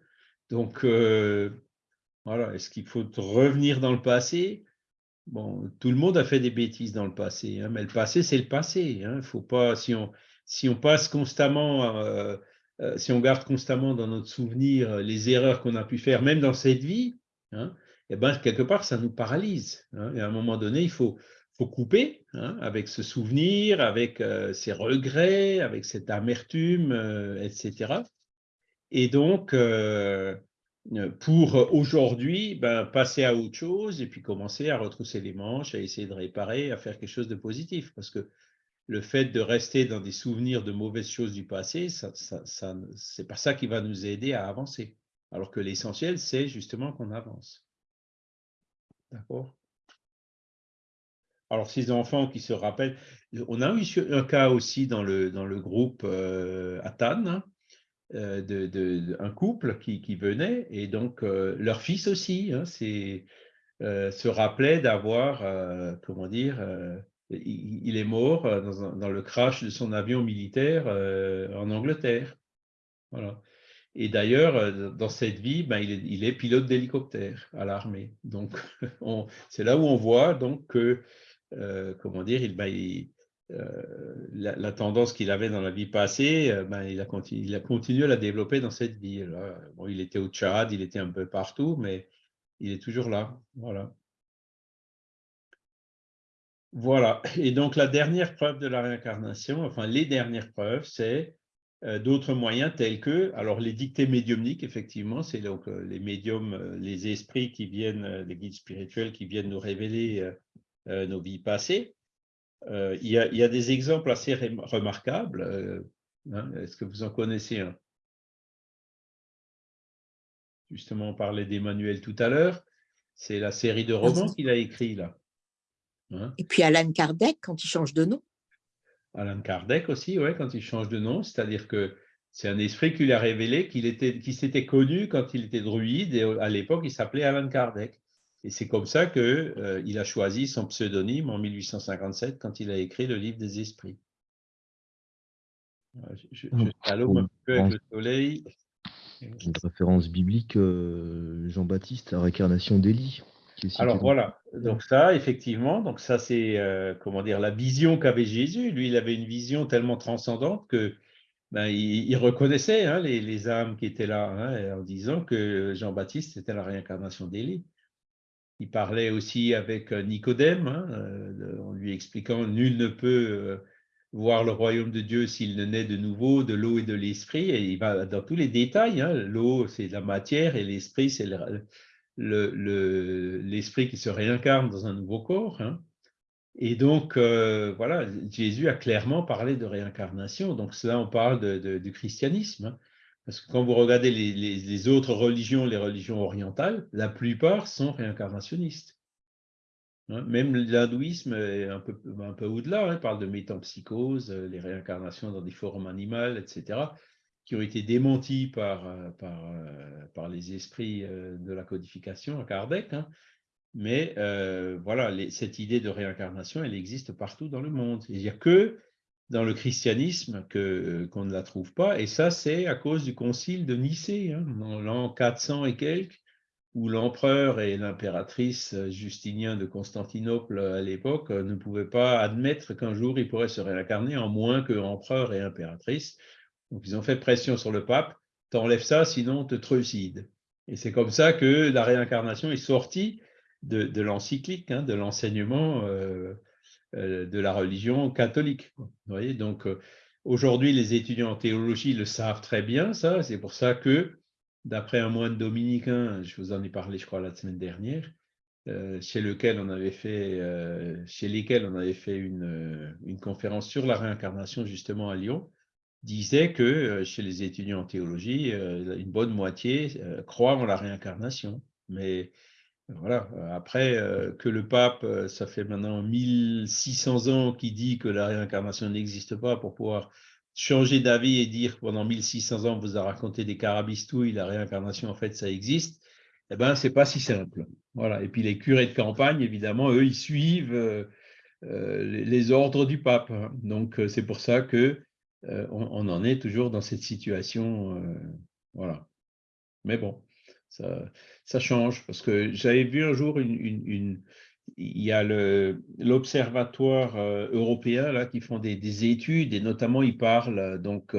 Donc, euh, voilà, est-ce qu'il faut revenir dans le passé? Bon, tout le monde a fait des bêtises dans le passé, hein, mais le passé, c'est le passé. Hein, faut pas, si on, si on passe constamment, euh, euh, si on garde constamment dans notre souvenir les erreurs qu'on a pu faire, même dans cette vie, hein, eh ben, quelque part, ça nous paralyse. et à un moment donné, il faut, faut couper avec ce souvenir, avec ces regrets, avec cette amertume, etc. Et donc, euh, pour aujourd'hui, ben, passer à autre chose et puis commencer à retrousser les manches, à essayer de réparer, à faire quelque chose de positif. Parce que le fait de rester dans des souvenirs de mauvaises choses du passé, ça, ça, c'est pas ça qui va nous aider à avancer. Alors que l'essentiel, c'est justement qu'on avance. D'accord? Alors, ces enfants qui se rappellent, on a eu un cas aussi dans le, dans le groupe euh, Atan, hein, euh, de, un couple qui, venait, et donc euh, leur fils aussi hein, euh, se rappelait d'avoir, comment dire, il, est mort dans, le crash de son avion militaire en Angleterre. Voilà. Et d'ailleurs, dans cette vie, ben, il, est, il, est, pilote d'hélicoptère à l'armée. Donc, c'est là où on voit donc que, comment dire, il, ben, il euh, la, tendance qu'il avait dans la vie passée, euh, ben, il, a continué, à la développer dans cette vie. Il était au Tchad, il était un peu partout, mais il est toujours là. Voilà. Voilà. Et donc, la dernière preuve de la réincarnation, enfin, les dernières preuves, c'est euh, d'autres moyens tels que, alors les dictées médiumniques, effectivement, c'est donc les médiums, les esprits qui viennent, les guides spirituels qui viennent nous révéler nos vies passées. Il y, a, il, y a, des exemples assez remarquables. Hein, est-ce que vous en connaissez un? Justement, on parlait d'Emmanuel tout à l'heure. C'est la série de romans qu'il a écrit là. Hein? Et puis Alan Kardec, quand il change de nom. Alan Kardec aussi, ouais, quand il change de nom, c'est-à-dire que c'est un esprit qui lui a révélé qu'il était, qui s'était connu quand il était druide, et à l'époque, il s'appelait Alan Kardec. Et c'est comme ça qu'il euh, a choisi son pseudonyme en 1857 quand il a écrit le livre des esprits. Je, je, un peu avec le soleil. Une référence biblique, euh, Jean-Baptiste, la réincarnation d'Élie. Alors voilà, donc ça, effectivement, donc ça c'est euh, comment dire la vision qu'avait Jésus. Lui, il avait une vision tellement transcendante que ben, il, reconnaissait hein, les, âmes qui étaient là, hein, en disant que Jean-Baptiste était la réincarnation d'Élie. Il parlait aussi avec euh, Nicodème, hein, euh, en lui expliquant nul ne peut voir le royaume de Dieu s'il ne naît de nouveau de l'eau et de l'esprit. Et il va dans tous les détails. L'eau, c'est la matière et l'esprit, c'est le, l'esprit le, qui se réincarne dans un nouveau corps. Hein. Et donc, euh, voilà, Jésus a clairement parlé de réincarnation. Donc, là, on parle du christianisme. Hein. Parce que quand vous regardez les, autres religions, les religions orientales, la plupart sont réincarnationnistes. Hein. Même l'hindouisme est un peu, au-delà, il parle de métampsychose, les réincarnations dans des formes animales, etc qui ont été démentis par, euh, euh, les esprits euh, de la codification à Kardec. Hein. Mais voilà, cette idée de réincarnation, elle existe partout dans le monde. Il n'y a que dans le christianisme qu'on ne la trouve pas. Et ça, c'est à cause du concile de Nicée, hein, dans l'an 400 et quelques, où l'empereur et l'impératrice Justinien de Constantinople à l'époque ne pouvaient pas admettre qu'un jour il pourrait se réincarner en moins que empereur et impératrice. Donc, ils ont fait pression sur le pape, t'enlèves ça, sinon on te trucide. Et c'est comme ça que la réincarnation est sortie de, l'encyclique, hein, de l'enseignement euh, euh, de la religion catholique. Donc euh, aujourd'hui, les étudiants en théologie le savent très bien, ça. C'est pour ça que, d'après un moine dominicain, je vous en ai parlé, je crois, la semaine dernière, chez lequel on avait fait, chez lesquels on avait fait une, une conférence sur la réincarnation justement à Lyon, disait que euh, chez les étudiants en théologie, euh, une bonne moitié euh, croient en la réincarnation. Mais voilà, après que le pape, ça fait maintenant 1600 ans qu'il dit que la réincarnation n'existe pas pour pouvoir changer d'avis et dire pendant 1600 ans, vous a raconté des carabistouilles, la réincarnation, en fait, ça existe, eh ben, c'est pas si simple. Voilà. Et puis les curés de campagne, évidemment, eux, ils suivent les ordres du pape. Donc, c'est pour ça que euh, on, en est toujours dans cette situation. Euh, voilà. Mais bon, ça, change parce que j'avais vu un jour une, il y a l'observatoire euh, européen là qui font des, études et notamment ils parlent donc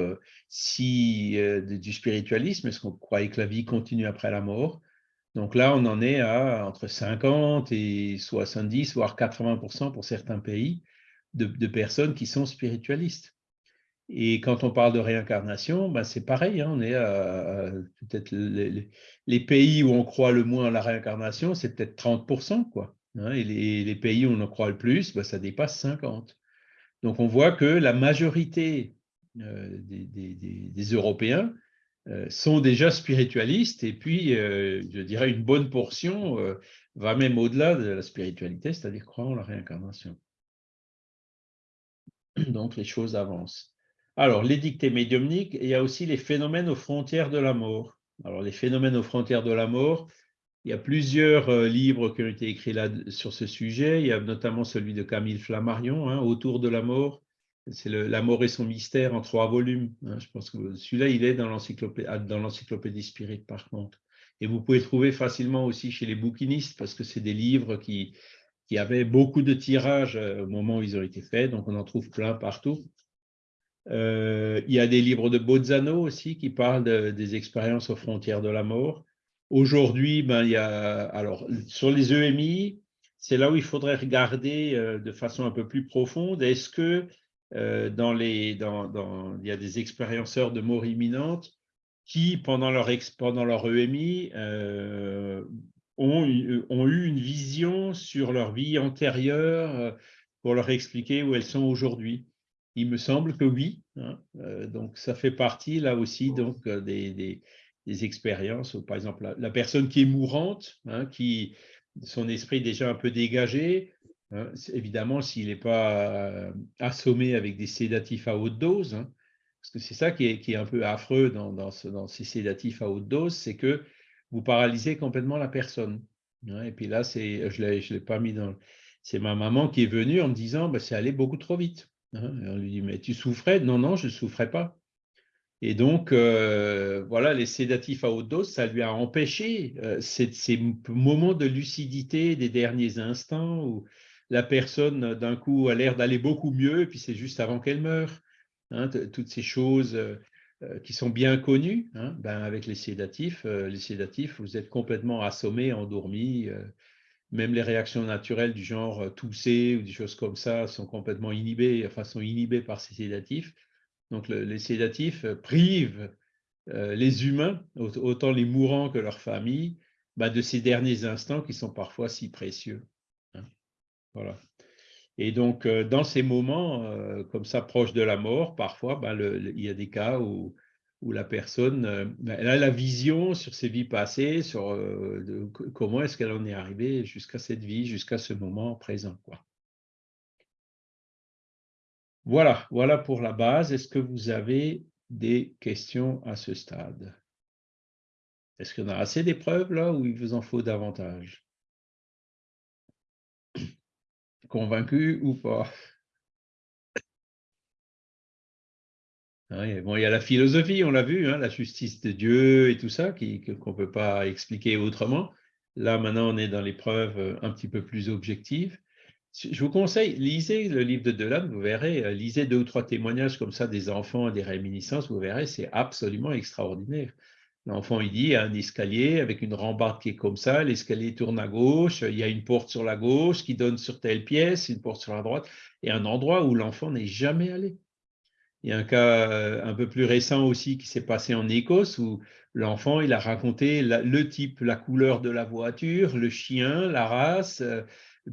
si du spiritualisme, est-ce qu'on croyait que la vie continue après la mort? Donc là, on en est à entre 50 et 70 voire 80% pour certains pays de personnes qui sont spiritualistes. Et quand on parle de réincarnation, ben c'est pareil, hein, on est à, peut-être les, pays où on croit le moins à la réincarnation, c'est peut-être 30%, quoi. Hein, et les, pays où on en croit le plus, ben ça dépasse 50%. Donc on voit que la majorité euh, des, Européens euh, sont déjà spiritualistes, et puis euh, je dirais une bonne portion va même au-delà de la spiritualité, c'est-à-dire croire en la réincarnation. Donc les choses avancent. Alors, les dictées médiumniques, il y a aussi les phénomènes aux frontières de la mort. Alors, les phénomènes aux frontières de la mort, il y a plusieurs euh, livres qui ont été écrits là sur ce sujet. Il y a notamment celui de Camille Flammarion, hein, Autour de la mort. C'est La mort et son mystère en trois volumes. Hein. Je pense que celui-là, il est dans l'encyclopédie Spirit, par contre. Et vous pouvez trouver facilement aussi chez les bouquinistes, parce que c'est des livres qui, qui avaient beaucoup de tirages euh, au moment où ils ont été faits, donc on en trouve plein partout. Euh, il y a des livres de Bozzano aussi qui parlent des expériences aux frontières de la mort. Aujourd'hui, ben, il y a, alors, sur les EMI, c'est là où il faudrait regarder euh, de façon un peu plus profonde. Est-ce que dans les, dans, il y a des expérienceurs de mort imminente qui, pendant leur, pendant leur EMI, ont, ont, eu une vision sur leur vie antérieure pour leur expliquer où elles sont aujourd'hui? Il me semble que oui. Hein, donc, ça fait partie là aussi donc, des, des, expériences. Par exemple, la, personne qui est mourante, hein, qui son esprit déjà un peu dégagé, hein, évidemment, s'il n'est pas assommé avec des sédatifs à haute dose, parce que c'est ça qui est, est, un peu affreux dans, dans, ce, dans ces sédatifs à haute dose, c'est que vous paralysez complètement la personne. et puis là, je ne l'ai pas mis dans. C'est ma maman qui est venue en me disant bah, c'est allé beaucoup trop vite. Hein. on lui dit mais tu souffrais? Non, non, je ne souffrais pas. Et donc, euh, voilà, les sédatifs à haute dose, ça lui a empêché euh, ces, moments de lucidité des derniers instants où la personne, d'un coup, a l'air d'aller beaucoup mieux, et puis c'est juste avant qu'elle meure. Hein, toutes ces choses euh, euh, qui sont bien connus, hein, ben avec les sédatifs, euh, les sédatifs, vous êtes complètement assommé, endormi. Euh, même les réactions naturelles du genre tousser ou des choses comme ça sont complètement inhibées, enfin sont inhibées par ces sédatifs. Donc les sédatifs privent les humains, autant les mourants que leurs familles, ben, de ces derniers instants qui sont parfois si précieux. Hein. Voilà. Et donc, euh, dans ces moments, euh, comme ça, proche de la mort, parfois, ben, il y a des cas où, où la personne euh, ben, a la vision sur ses vies passées, sur comment est-ce qu'elle en est arrivée jusqu'à cette vie, jusqu'à ce moment présent. Voilà, voilà pour la base. Est-ce que vous avez des questions à ce stade? Est-ce qu'on a assez d'épreuves là ou il vous en faut davantage? Convaincu ou pas? Bon, il y a la philosophie, on l'a vu, hein, la justice de Dieu et tout ça, qu'on ne peut pas expliquer autrement. Là, maintenant, on est dans l'épreuve euh, un petit peu plus objective. Je vous conseille, lisez le livre de Delanne, vous verrez, euh, lisez deux ou trois témoignages comme ça des enfants, des réminiscences, vous verrez, c'est absolument extraordinaire. L'enfant, il dit, il y a un escalier avec une rambarde qui est comme ça, l'escalier tourne à gauche, il y a une porte sur la gauche qui donne sur telle pièce, une porte sur la droite, et un endroit où l'enfant n'est jamais allé. Il y a un cas euh, un peu plus récent aussi qui s'est passé en Écosse où l'enfant, il a raconté le type, la couleur de la voiture, le chien, la race, euh,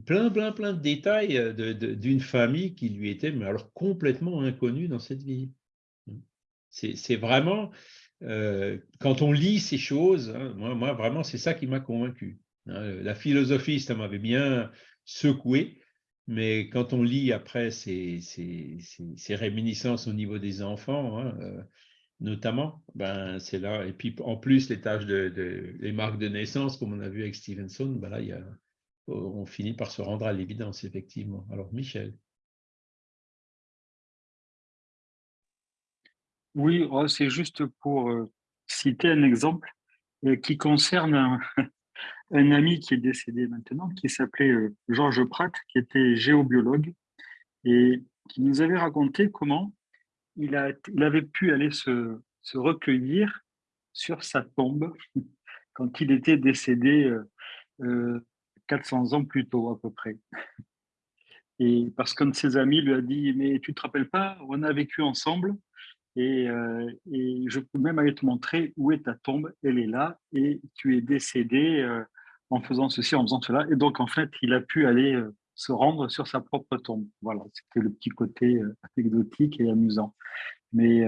plein, plein, plein de détails euh, d'une famille qui lui était mais alors complètement inconnue dans cette vie. C'est vraiment, quand on lit ces choses, hein, moi, vraiment, c'est ça qui m'a convaincu. Hein. la philosophie, ça m'avait bien secoué, mais quand on lit après ces, réminiscences au niveau des enfants, hein, euh, notamment, ben, c'est là. Et puis en plus, les tâches de, les marques de naissance, comme on a vu avec Stevenson, ben là, on finit par se rendre à l'évidence, effectivement. Alors, Michel. Oui, oh, c'est juste pour euh, citer un exemple euh, qui concerne un, ami qui est décédé maintenant, qui s'appelait euh, Georges Pratt, qui était géobiologue et qui nous avait raconté comment il, a, il avait pu aller se, se recueillir sur sa tombe quand il était décédé 400 ans plus tôt à peu près. Et parce qu'un de ses amis lui a dit, mais tu te rappelles pas, on a vécu ensemble euh, et, je peux même aller te montrer où est ta tombe, elle est là, et tu es décédé euh, en faisant ceci, en faisant cela. Et donc, en fait, il a pu aller euh, se rendre sur sa propre tombe. Voilà, c'était le petit côté anecdotique et amusant. Mais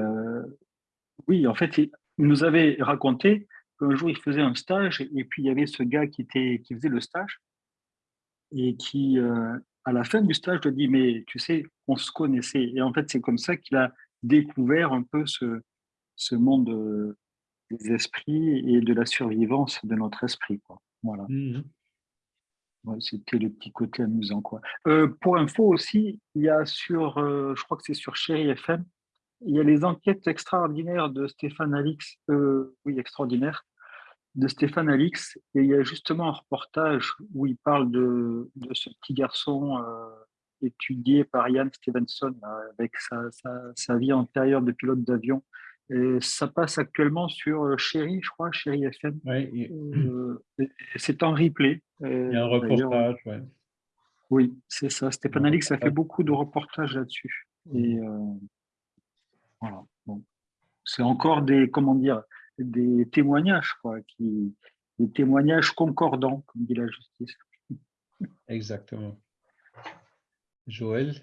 oui, en fait, il nous avait raconté qu'un jour, il faisait un stage, et puis il y avait ce gars qui, était, qui faisait le stage, et qui, à la fin du stage, lui dit, mais tu sais, on se connaissait. Et en fait, c'est comme ça qu'il a découvert un peu ce, ce monde euh, des esprits et de la survivance de notre esprit. Voilà. Mmh c'était le petit côté amusant. Quoi. Euh, pour info aussi, il y a sur, euh, je crois que c'est sur Chéri FM, il y a les enquêtes extraordinaires de Stéphane Alix, oui, extraordinaire, de Stéphane Alix, et il y a justement un reportage où il parle de, de ce petit garçon euh, étudié par Ian Stevenson euh, avec sa, sa, sa, vie antérieure de pilote d'avion. Et ça passe actuellement sur euh, Chéri, je crois, Chéri FM. Ouais, euh, c'est en replay. Il y a un reportage, ouais. Oui, c'est ça. Stéphane Alix a fait beaucoup de reportages là-dessus. Et euh, voilà. Bon. C'est encore des, comment dire, des témoignages, quoi, qui, des témoignages concordants, comme dit la justice. Exactement. Joël?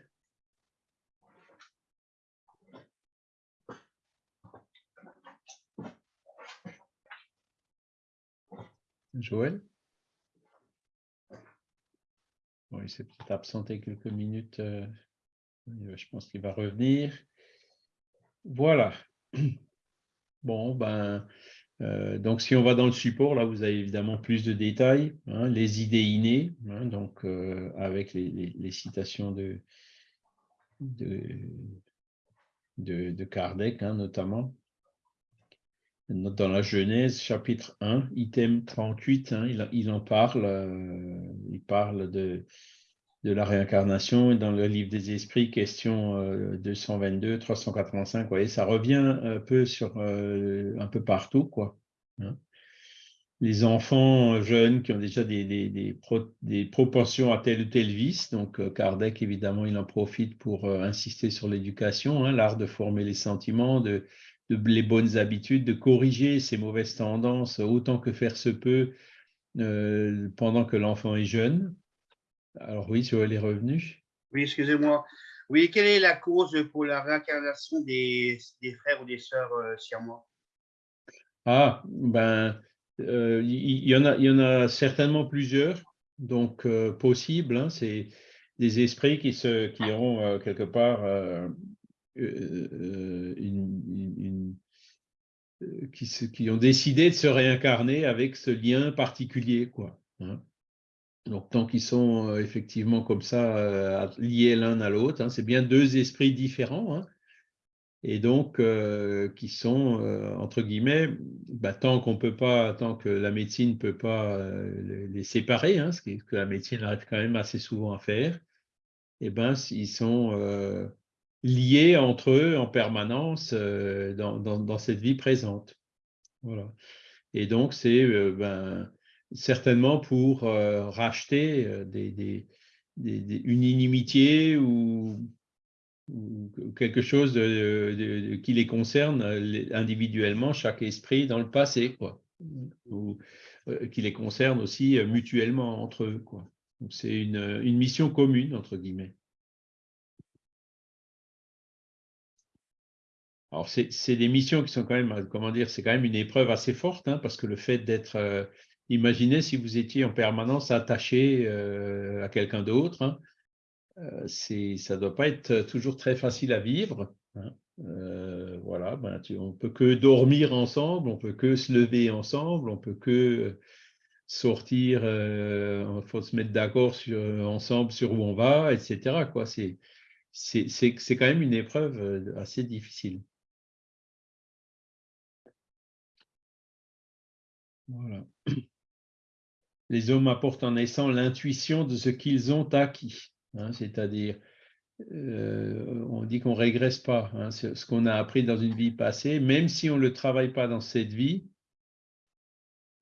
Joël? Il s'est peut-être absenté quelques minutes. Euh, je pense qu'il va revenir. Voilà. Bon, ben, euh, donc si on va dans le support, là, vous avez évidemment plus de détails, hein, les idées innées, hein, donc euh, avec les, citations de, de, de, de Kardec, hein, notamment. Dans la Genèse, chapitre 1, item 38, hein, il, en parle, euh, il parle de, la réincarnation dans le livre des esprits, question euh, 222, 385, vous voyez, ça revient un peu euh, partout. Hein. Les enfants jeunes qui ont déjà des, des, des, pro, des, propensions à tel ou tel vice, donc euh, Kardec, évidemment, il en profite pour euh, insister sur l'éducation, hein, l'art de former les sentiments, de, de, les bonnes habitudes, de corriger ces mauvaises tendances autant que faire se peut euh, pendant que l'enfant est jeune, alors oui, Joël est revenu. Oui, excusez-moi. Oui, quelle est la cause pour la réincarnation des, des frères ou des sœurs euh, siamois Ah, ben, euh, il y, en a, y en a certainement plusieurs, donc euh, possible. Hein, C'est des esprits qui, se, qui ont euh, quelque part euh, une, une qui, ont décidé de se réincarner avec ce lien particulier, quoi. Hein. Donc, tant qu'ils sont euh, effectivement comme ça, euh, liés l'un à l'autre, hein, c'est bien deux esprits différents, hein, et donc euh, qui sont, euh, entre guillemets, bah, tant qu'on peut pas, tant que la médecine ne peut pas euh, les séparer, ce que la médecine arrive quand même assez souvent à faire, et eh ben, ils sont liés entre eux en permanence dans, dans, dans, cette vie présente. Voilà. Et donc, c'est ben, certainement pour euh, racheter euh, des, des, des, une inimitié ou, quelque chose qui les concerne individuellement, chaque esprit dans le passé, ou euh, qui les concerne aussi mutuellement entre eux. C'est une, une mission commune, entre guillemets. Alors, c'est des missions qui sont quand même, comment dire, c'est quand même une épreuve assez forte, hein, parce que le fait d'être euh, Imaginez si vous étiez en permanence attaché euh, à quelqu'un d'autre. Hein. Euh, ça ne doit pas être toujours très facile à vivre. Hein. Voilà, ben, on peut que dormir ensemble, on peut que se lever ensemble, on peut que sortir, il faut se mettre d'accord ensemble sur où on va, etc. C'est quand même une épreuve assez difficile. Les hommes apportent en naissant l'intuition de ce qu'ils ont acquis. Hein, C'est-à-dire, euh, on dit qu'on ne régresse pas hein, ce qu'on a appris dans une vie passée, même si on ne le travaille pas dans cette vie.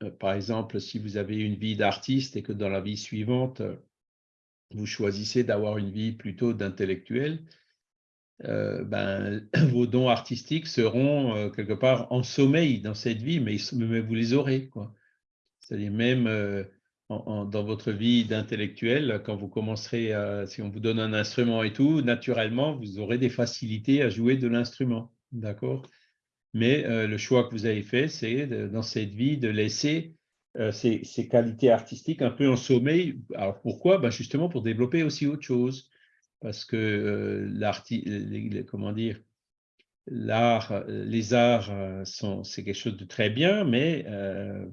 Euh, par exemple, si vous avez une vie d'artiste et que dans la vie suivante, vous choisissez d'avoir une vie plutôt d'intellectuel, euh, ben, vos dons artistiques seront euh, quelque part en sommeil dans cette vie, mais, vous les aurez. C'est-à-dire même euh, dans votre vie d'intellectuel, quand vous commencerez, si on vous donne un instrument et tout, naturellement, vous aurez des facilités à jouer de l'instrument, d'accord? Mais le choix que vous avez fait, c'est dans cette vie de laisser ces, ces, qualités artistiques un peu en sommeil. Alors pourquoi? Ben Justement pour développer aussi autre chose, parce que euh, comment dire, euh, les arts euh, c'est quelque chose de très bien, mais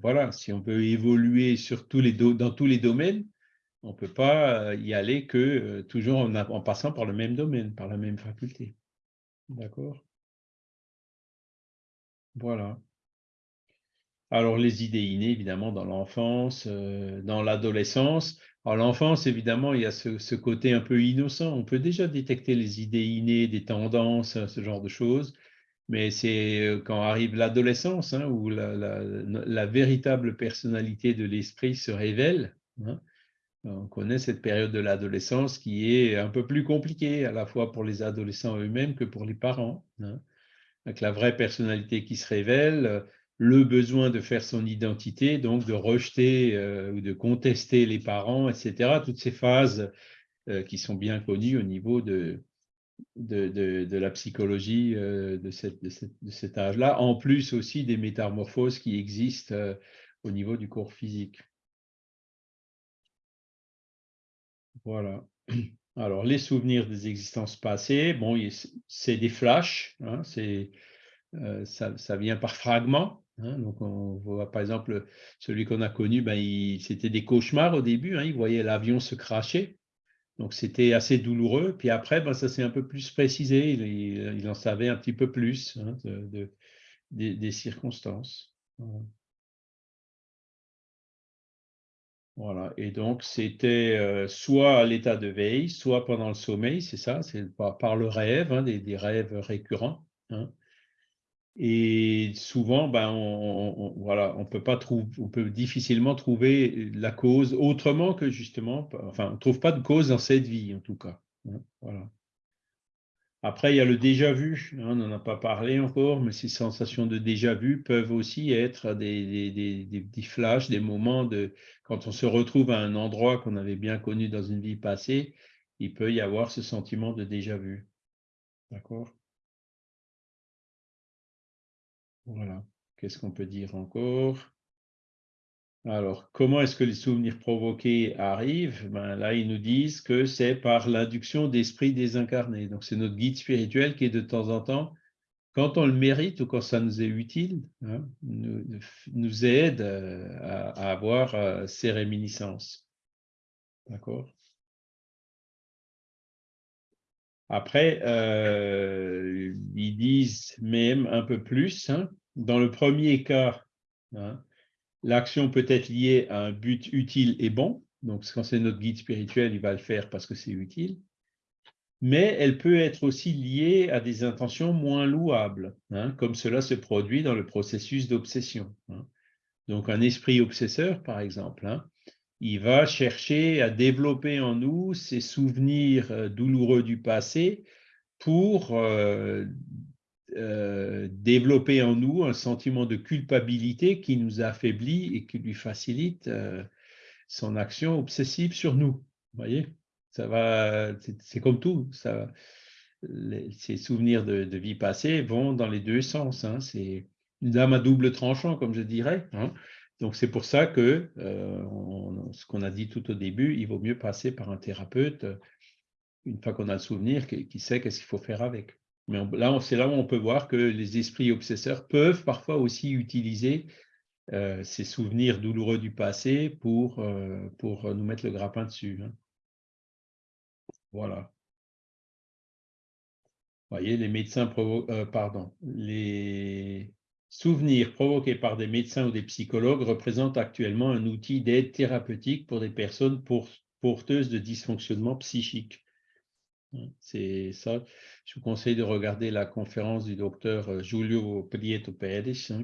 voilà, si on veut évoluer dans tous les domaines, on ne peut pas y aller que toujours en, passant par le même domaine, par la même faculté. D'accord? Voilà. Alors, les idées innées, évidemment, dans l'enfance, dans l'adolescence. L'enfance, évidemment, il y a ce, côté un peu innocent. On peut déjà détecter les idées innées, des tendances, ce genre de choses. Mais c'est euh, quand arrive l'adolescence, hein, où la, véritable personnalité de l'esprit se révèle. hein. On connaît cette période de l'adolescence qui est un peu plus compliquée, à la fois pour les adolescents eux-mêmes que pour les parents. hein. Avec la vraie personnalité qui se révèle, le besoin de faire son identité, donc de rejeter euh, ou de contester les parents, etc. Toutes ces phases euh, qui sont bien connues au niveau de, de, de- la psychologie euh, de, cet âge-là, en plus aussi des métamorphoses qui existent au niveau du corps physique. Voilà. Alors, les souvenirs des existences passées, bon, c'est des flashs, hein, ça vient par fragments. Hein, donc, on voit par exemple celui qu'on a connu, ben, c'était des cauchemars au début, hein, il voyait l'avion se cracher. Donc, c'était assez douloureux. Puis après, ben, ça s'est un peu plus précisé, il, en savait un petit peu plus hein, de- de- des, circonstances. Voilà. Et donc c'était euh, soit à l'état de veille, soit pendant le sommeil, c'est ça, c'est par, par le rêve, des, rêves récurrents. Et souvent, ben, on, on- peut difficilement trouver la cause autrement que justement, enfin, on ne trouve pas de cause dans cette vie en tout cas. hein. Après, il y a le déjà vu, hein, on n'en a pas parlé encore, mais ces sensations de déjà vu peuvent aussi être des, flashs, des moments de quand on se retrouve à un endroit qu'on avait bien connu dans une vie passée, il peut y avoir ce sentiment de déjà vu. D'accord? Voilà. Qu'est-ce qu'on peut dire encore? Alors, comment est-ce que les souvenirs provoqués arrivent? Ben, Là, ils nous disent que c'est par l'induction d'esprits désincarnés. Donc, c'est notre guide spirituel qui est de temps en temps, quand on le mérite ou quand ça nous est utile, hein, nous, aide euh, à, à avoir euh, ces réminiscences. D'accord? Après, euh, ils disent même un peu plus. hein. Dans le premier cas, hein, l'action peut être liée à un but utile et bon. Donc, quand c'est notre guide spirituel, il va le faire parce que c'est utile. Mais elle peut être aussi liée à des intentions moins louables, hein, comme cela se produit dans le processus d'obsession. hein. Donc, un esprit obsesseur, par exemple, il va chercher à développer en nous ces souvenirs euh, douloureux du passé pour euh, euh, développer en nous un sentiment de culpabilité qui nous affaiblit et qui lui facilite euh, son action obsessive sur nous. Vous voyez? Ça va, c'est- comme tout. Ça, ces souvenirs de, vie passée vont dans les deux sens. hein. C'est une lame à double tranchant, comme je dirais. hein. Donc, c'est pour ça que, euh, ce qu'on a dit tout au début, il vaut mieux passer par un thérapeute une fois qu'on a le souvenir, qui, qui sait qu'est-ce qu'il faut faire avec. Mais là, c'est là où on peut voir que les esprits obsesseurs peuvent parfois aussi utiliser euh, ces souvenirs douloureux du passé pour, euh, nous mettre le grappin dessus. hein. Voilà. Vous voyez, les médecins euh, pardon, les souvenirs provoqués par des médecins ou des psychologues représentent actuellement un outil d'aide thérapeutique pour des personnes porteuses de dysfonctionnement psychique. Hein, C'est ça. Je vous conseille de regarder la conférence du docteur euh, Giulio Prieto Pérez, hein,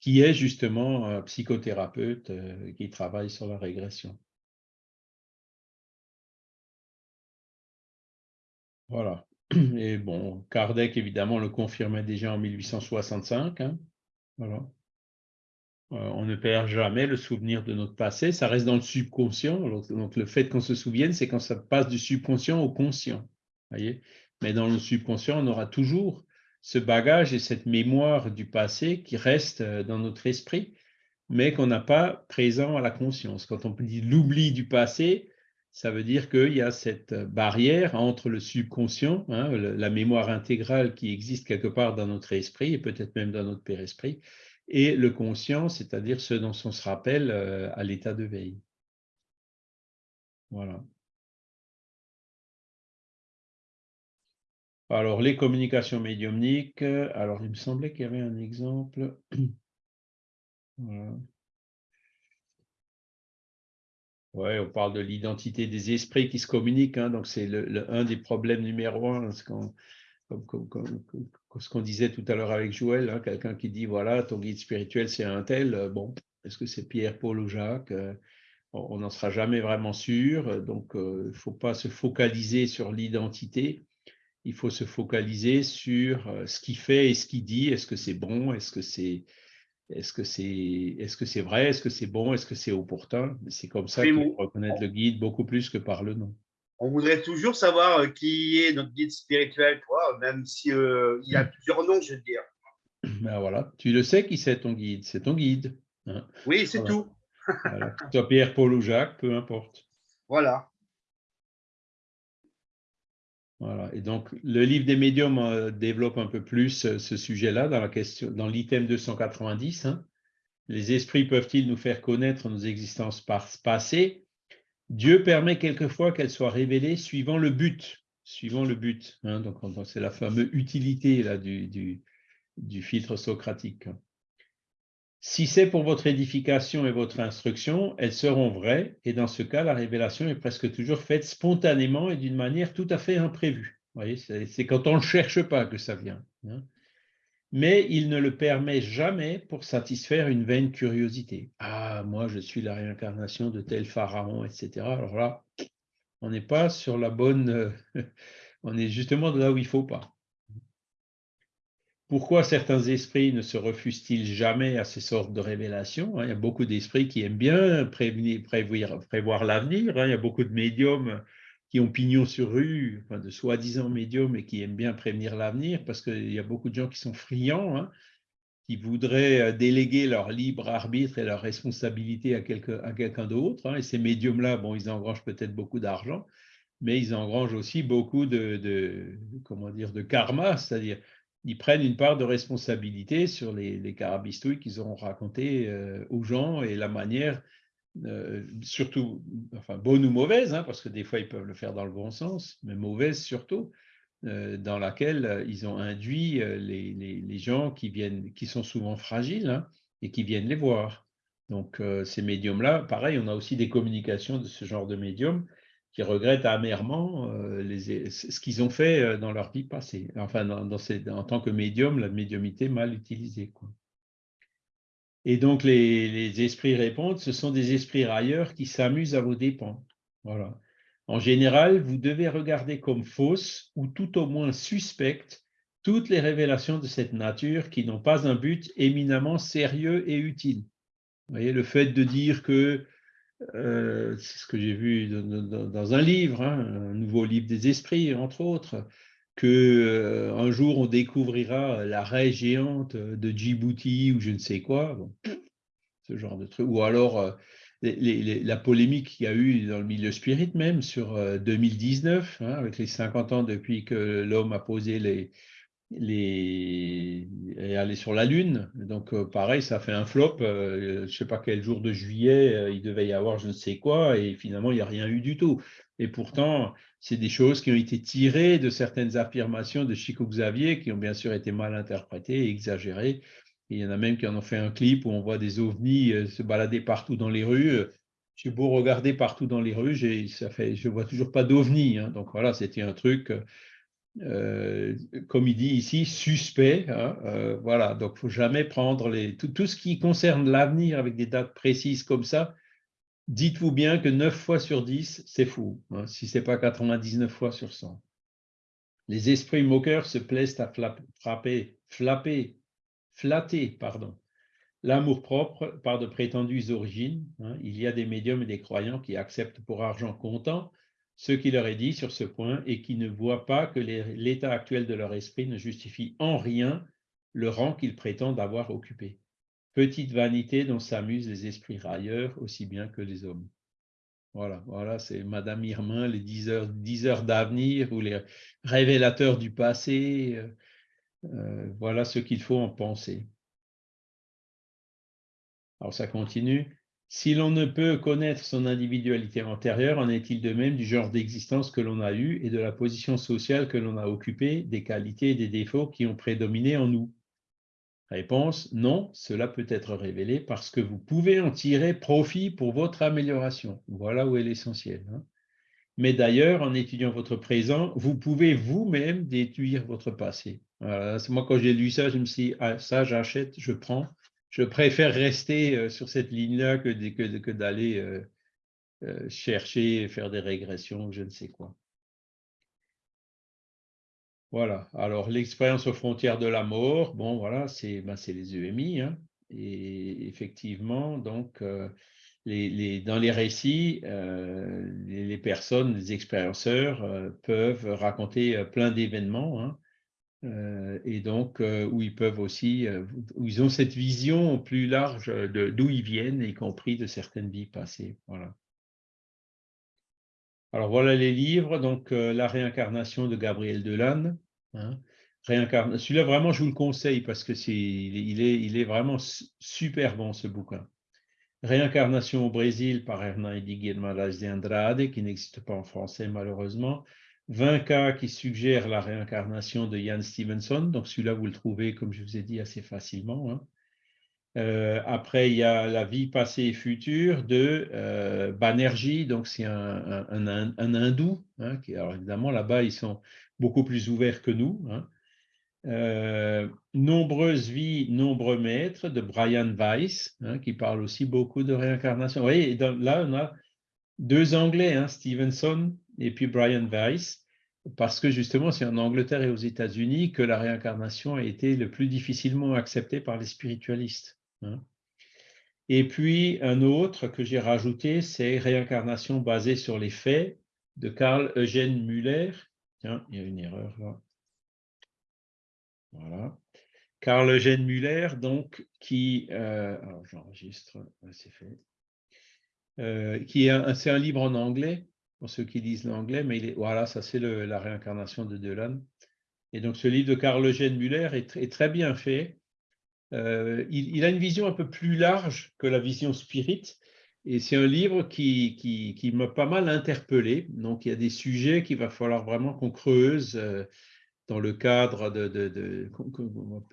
qui est justement un psychothérapeute euh, qui travaille sur la régression. Voilà. Et bon, Kardec, évidemment, le confirmait déjà en 1865. hein. Voilà. Euh, on ne perd jamais le souvenir de notre passé, ça reste dans le subconscient. Donc, le fait qu'on se souvienne, c'est quand ça passe du subconscient au conscient. Voyez? Mais dans le subconscient, on aura toujours ce bagage et cette mémoire du passé qui reste euh, dans notre esprit, mais qu'on n'a pas présent à la conscience. Quand on dit l'oubli du passé, ça veut dire qu'il y a cette barrière entre le subconscient, hein, la mémoire intégrale qui existe quelque part dans notre esprit et peut-être même dans notre père-esprit, et le conscient, c'est-à-dire ce dont on se rappelle euh, à l'état de veille. Voilà. Alors, les communications médiumniques, euh, alors il me semblait qu'il y avait un exemple. Voilà. Ouais, on parle de l'identité des esprits qui se communiquent, hein, donc c'est le, un des problèmes numéro un, qu'on comme, comme- comme- comme- comme ce qu'on disait tout à l'heure avec Joël, hein, quelqu'un qui dit voilà, ton guide spirituel c'est un tel, euh, bon, est-ce que c'est Pierre, Paul ou Jacques Euh, On n'en sera jamais vraiment sûr, euh, donc euh, il ne faut pas se focaliser sur l'identité, il faut se focaliser sur ce qu'il fait et ce qu'il dit, est-ce que c'est bon, est-ce que c'est est-ce que c'est que c'est vrai, est-ce que c'est bon, est-ce que c'est opportun C'est comme ça faut reconnaître le guide beaucoup plus que par le nom. On voudrait toujours savoir euh, qui est notre guide spirituel, toi, même si euh, il y a plusieurs noms, je veux dire. Ben voilà, tu le sais qui c'est ton guide, c'est ton guide. hein. Oui, c'est Voilà. tout. Voilà. Soit Pierre, Paul ou Jacques, peu importe. Voilà. Voilà. Et donc, le livre des médiums euh, développe un peu plus euh, ce sujet-là dans la question, dans l'item 290. hein. Les esprits peuvent-ils nous faire connaître nos existences par- passées Dieu permet quelquefois qu'elles soient révélées suivant le but. Suivant le but. hein. Donc, on- c'est la fameuse utilité du, filtre socratique. Si c'est pour votre édification et votre instruction, elles seront vraies, et dans ce cas, la révélation est presque toujours faite spontanément et d'une manière tout à fait imprévue. Vous c'est quand on ne cherche pas que ça vient. hein. Mais il ne le permet jamais pour satisfaire une vaine curiosité. Ah, moi, je suis la réincarnation de tel pharaon, etc. Alors là, on n'est pas sur la bonne... euh, on est justement là où il ne faut pas. Pourquoi certains esprits ne se refusent-ils jamais à ces sortes de révélations hein? Il y a beaucoup d'esprits qui aiment bien prévoir l'avenir. hein? Il y a beaucoup de médiums qui ont pignon sur rue, enfin, de soi-disant médiums, et qui aiment bien prévenir l'avenir, parce qu'il y a beaucoup de gens qui sont friands, hein, qui voudraient euh, déléguer leur libre arbitre et leur responsabilité à, quelqu'un d'autre. hein. Et ces médiums-là, bon, ils engrangent peut-être beaucoup d'argent, mais ils engrangent aussi beaucoup de karma, c'est-à-dire ils prennent une part de responsabilité sur les, les carabistouilles qu'ils auront racontées euh, aux gens et la manière, euh, surtout, enfin bonne ou mauvaise, hein, parce que des fois ils peuvent le faire dans le bon sens, mais mauvaise surtout, euh, dans laquelle euh, ils ont induit les, les- les gens qui viennent, qui sont souvent fragiles hein, et qui viennent les voir. Donc ces médiums-là, pareil, on a aussi des communications de ce genre de médiums qui regrettent amèrement les- ce qu'ils ont fait dans leur vie passée. Enfin, dans, dans en tant que médium, la médiumité mal utilisée. Quoi. Et donc, les, esprits répondent, ce sont des esprits railleurs qui s'amusent à vos dépens. Voilà. En général, vous devez regarder comme fausses ou tout au moins suspectes toutes les révélations de cette nature qui n'ont pas un but éminemment sérieux et utile. Vous voyez, le fait de dire que euh, c'est ce que j'ai vu dans un livre, hein, un nouveau livre des esprits, entre autres, que euh, un jour on découvrira la raie géante de Djibouti ou je ne sais quoi, ce genre de truc, ou alors euh, la polémique qu'il y a eu dans le milieu spirit même sur euh, 2019, hein, avec les 50 ans depuis que l'homme a posé les, les et aller sur la Lune. Donc, euh, pareil, ça fait un flop. euh, je ne sais pas quel jour de juillet, euh, il devait y avoir je ne sais quoi, et finalement, il n'y a rien eu du tout. Et pourtant, c'est des choses qui ont été tirées de certaines affirmations de Chico Xavier, qui ont bien sûr été mal interprétées et exagérées. Il y en a même qui en ont fait un clip où on voit des ovnis euh, se balader partout dans les rues. Euh, J'ai beau regarder partout dans les rues, je ne vois toujours pas d'ovnis. hein. Donc voilà, c'était un truc. euh, comme il dit ici, suspect. hein, voilà, donc il ne faut jamais prendre tout ce qui concerne l'avenir avec des dates précises comme ça. Dites-vous bien que 9 fois sur 10, c'est fou, hein, si ce n'est pas 99 fois sur 100. Les esprits moqueurs se plaisent à frapper, flatter, pardon, l'amour-propre par de prétendues origines. hein. Il y a des médiums et des croyants qui acceptent pour argent comptant ce qui leur est dit sur ce point et qui ne voient pas que l'état actuel de leur esprit ne justifie en rien le rang qu'ils prétendent avoir occupé. Petite vanité dont s'amusent les esprits railleurs aussi bien que les hommes. Voilà, voilà, c'est Madame Irmin, les 10 heures, 10 heures d'avenir ou les révélateurs du passé. euh, euh, voilà ce qu'il faut en penser. Alors ça continue. Si l'on ne peut connaître son individualité antérieure, en est-il de même du genre d'existence que l'on a eu et de la position sociale que l'on a occupée, des qualités et des défauts qui ont prédominé en nous? Réponse, non, cela peut être révélé parce que vous pouvez en tirer profit pour votre amélioration. Voilà où est l'essentiel. hein. Mais d'ailleurs, en étudiant votre présent, vous pouvez vous-même déduire votre passé. Moi, quand j'ai lu ça, je me suis dit, ah, ça, j'achète, je prends. Je préfère rester euh, sur cette ligne-là que d'aller euh, euh, chercher, faire des régressions, je ne sais quoi. Voilà. Alors, l'expérience aux frontières de la mort, bon, voilà, c'est ben, les EMI. hein. Et effectivement, donc, euh, dans les récits, euh, les, personnes, les expérienceurs euh, peuvent raconter plein d'événements. hein. Et donc, où ils peuvent aussi, où ils ont cette vision plus large d'où ils viennent, y compris de certaines vies passées. Voilà. Alors voilà les livres, donc euh, La réincarnation de Gabriel Delanne. hein. Celui-là, vraiment, je vous le conseille parce que c'est, il est, il est vraiment su- super bon ce bouquin. Réincarnation au Brésil par Hernani Guimarães de Andrade, qui n'existe pas en français malheureusement. 20 cas qui suggèrent la réincarnation de Ian Stevenson. Donc celui-là, vous le trouvez, comme je vous ai dit, assez facilement. hein. Euh, après, il y a La vie passée et future de euh, Banerjee, donc c'est un, hindou. hein, alors évidemment, là-bas, ils sont beaucoup plus ouverts que nous. hein. Euh, Nombreuses vies, nombreux maîtres de Brian Weiss, hein, qui parle aussi beaucoup de réincarnation. Vous voyez, là, on a deux Anglais, Stevenson et puis Brian Weiss, parce que justement, c'est en Angleterre et aux États-Unis que la réincarnation a été le plus difficilement acceptée par les spiritualistes. Hein. Et puis, un autre que j'ai rajouté, c'est Réincarnation basée sur les faits de Carl Eugène Muller. Tiens, il y a une erreur là. Voilà. Carl Eugène Muller, donc, qui, euh, alors j'enregistre, c'est fait, Euh, c'est un livre en anglais, pour ceux qui lisent l'anglais, mais il est, voilà, ça c'est la réincarnation de Delan. Et donc ce livre de Carl Eugène tr- est très bien fait. Euh, il, a une vision un peu plus large que la vision spirit, et c'est un livre qui, qui, qui m'a pas mal interpellé. Donc il y a des sujets qu'il va falloir vraiment qu'on creuse. euh, dans le cadre de, de- de-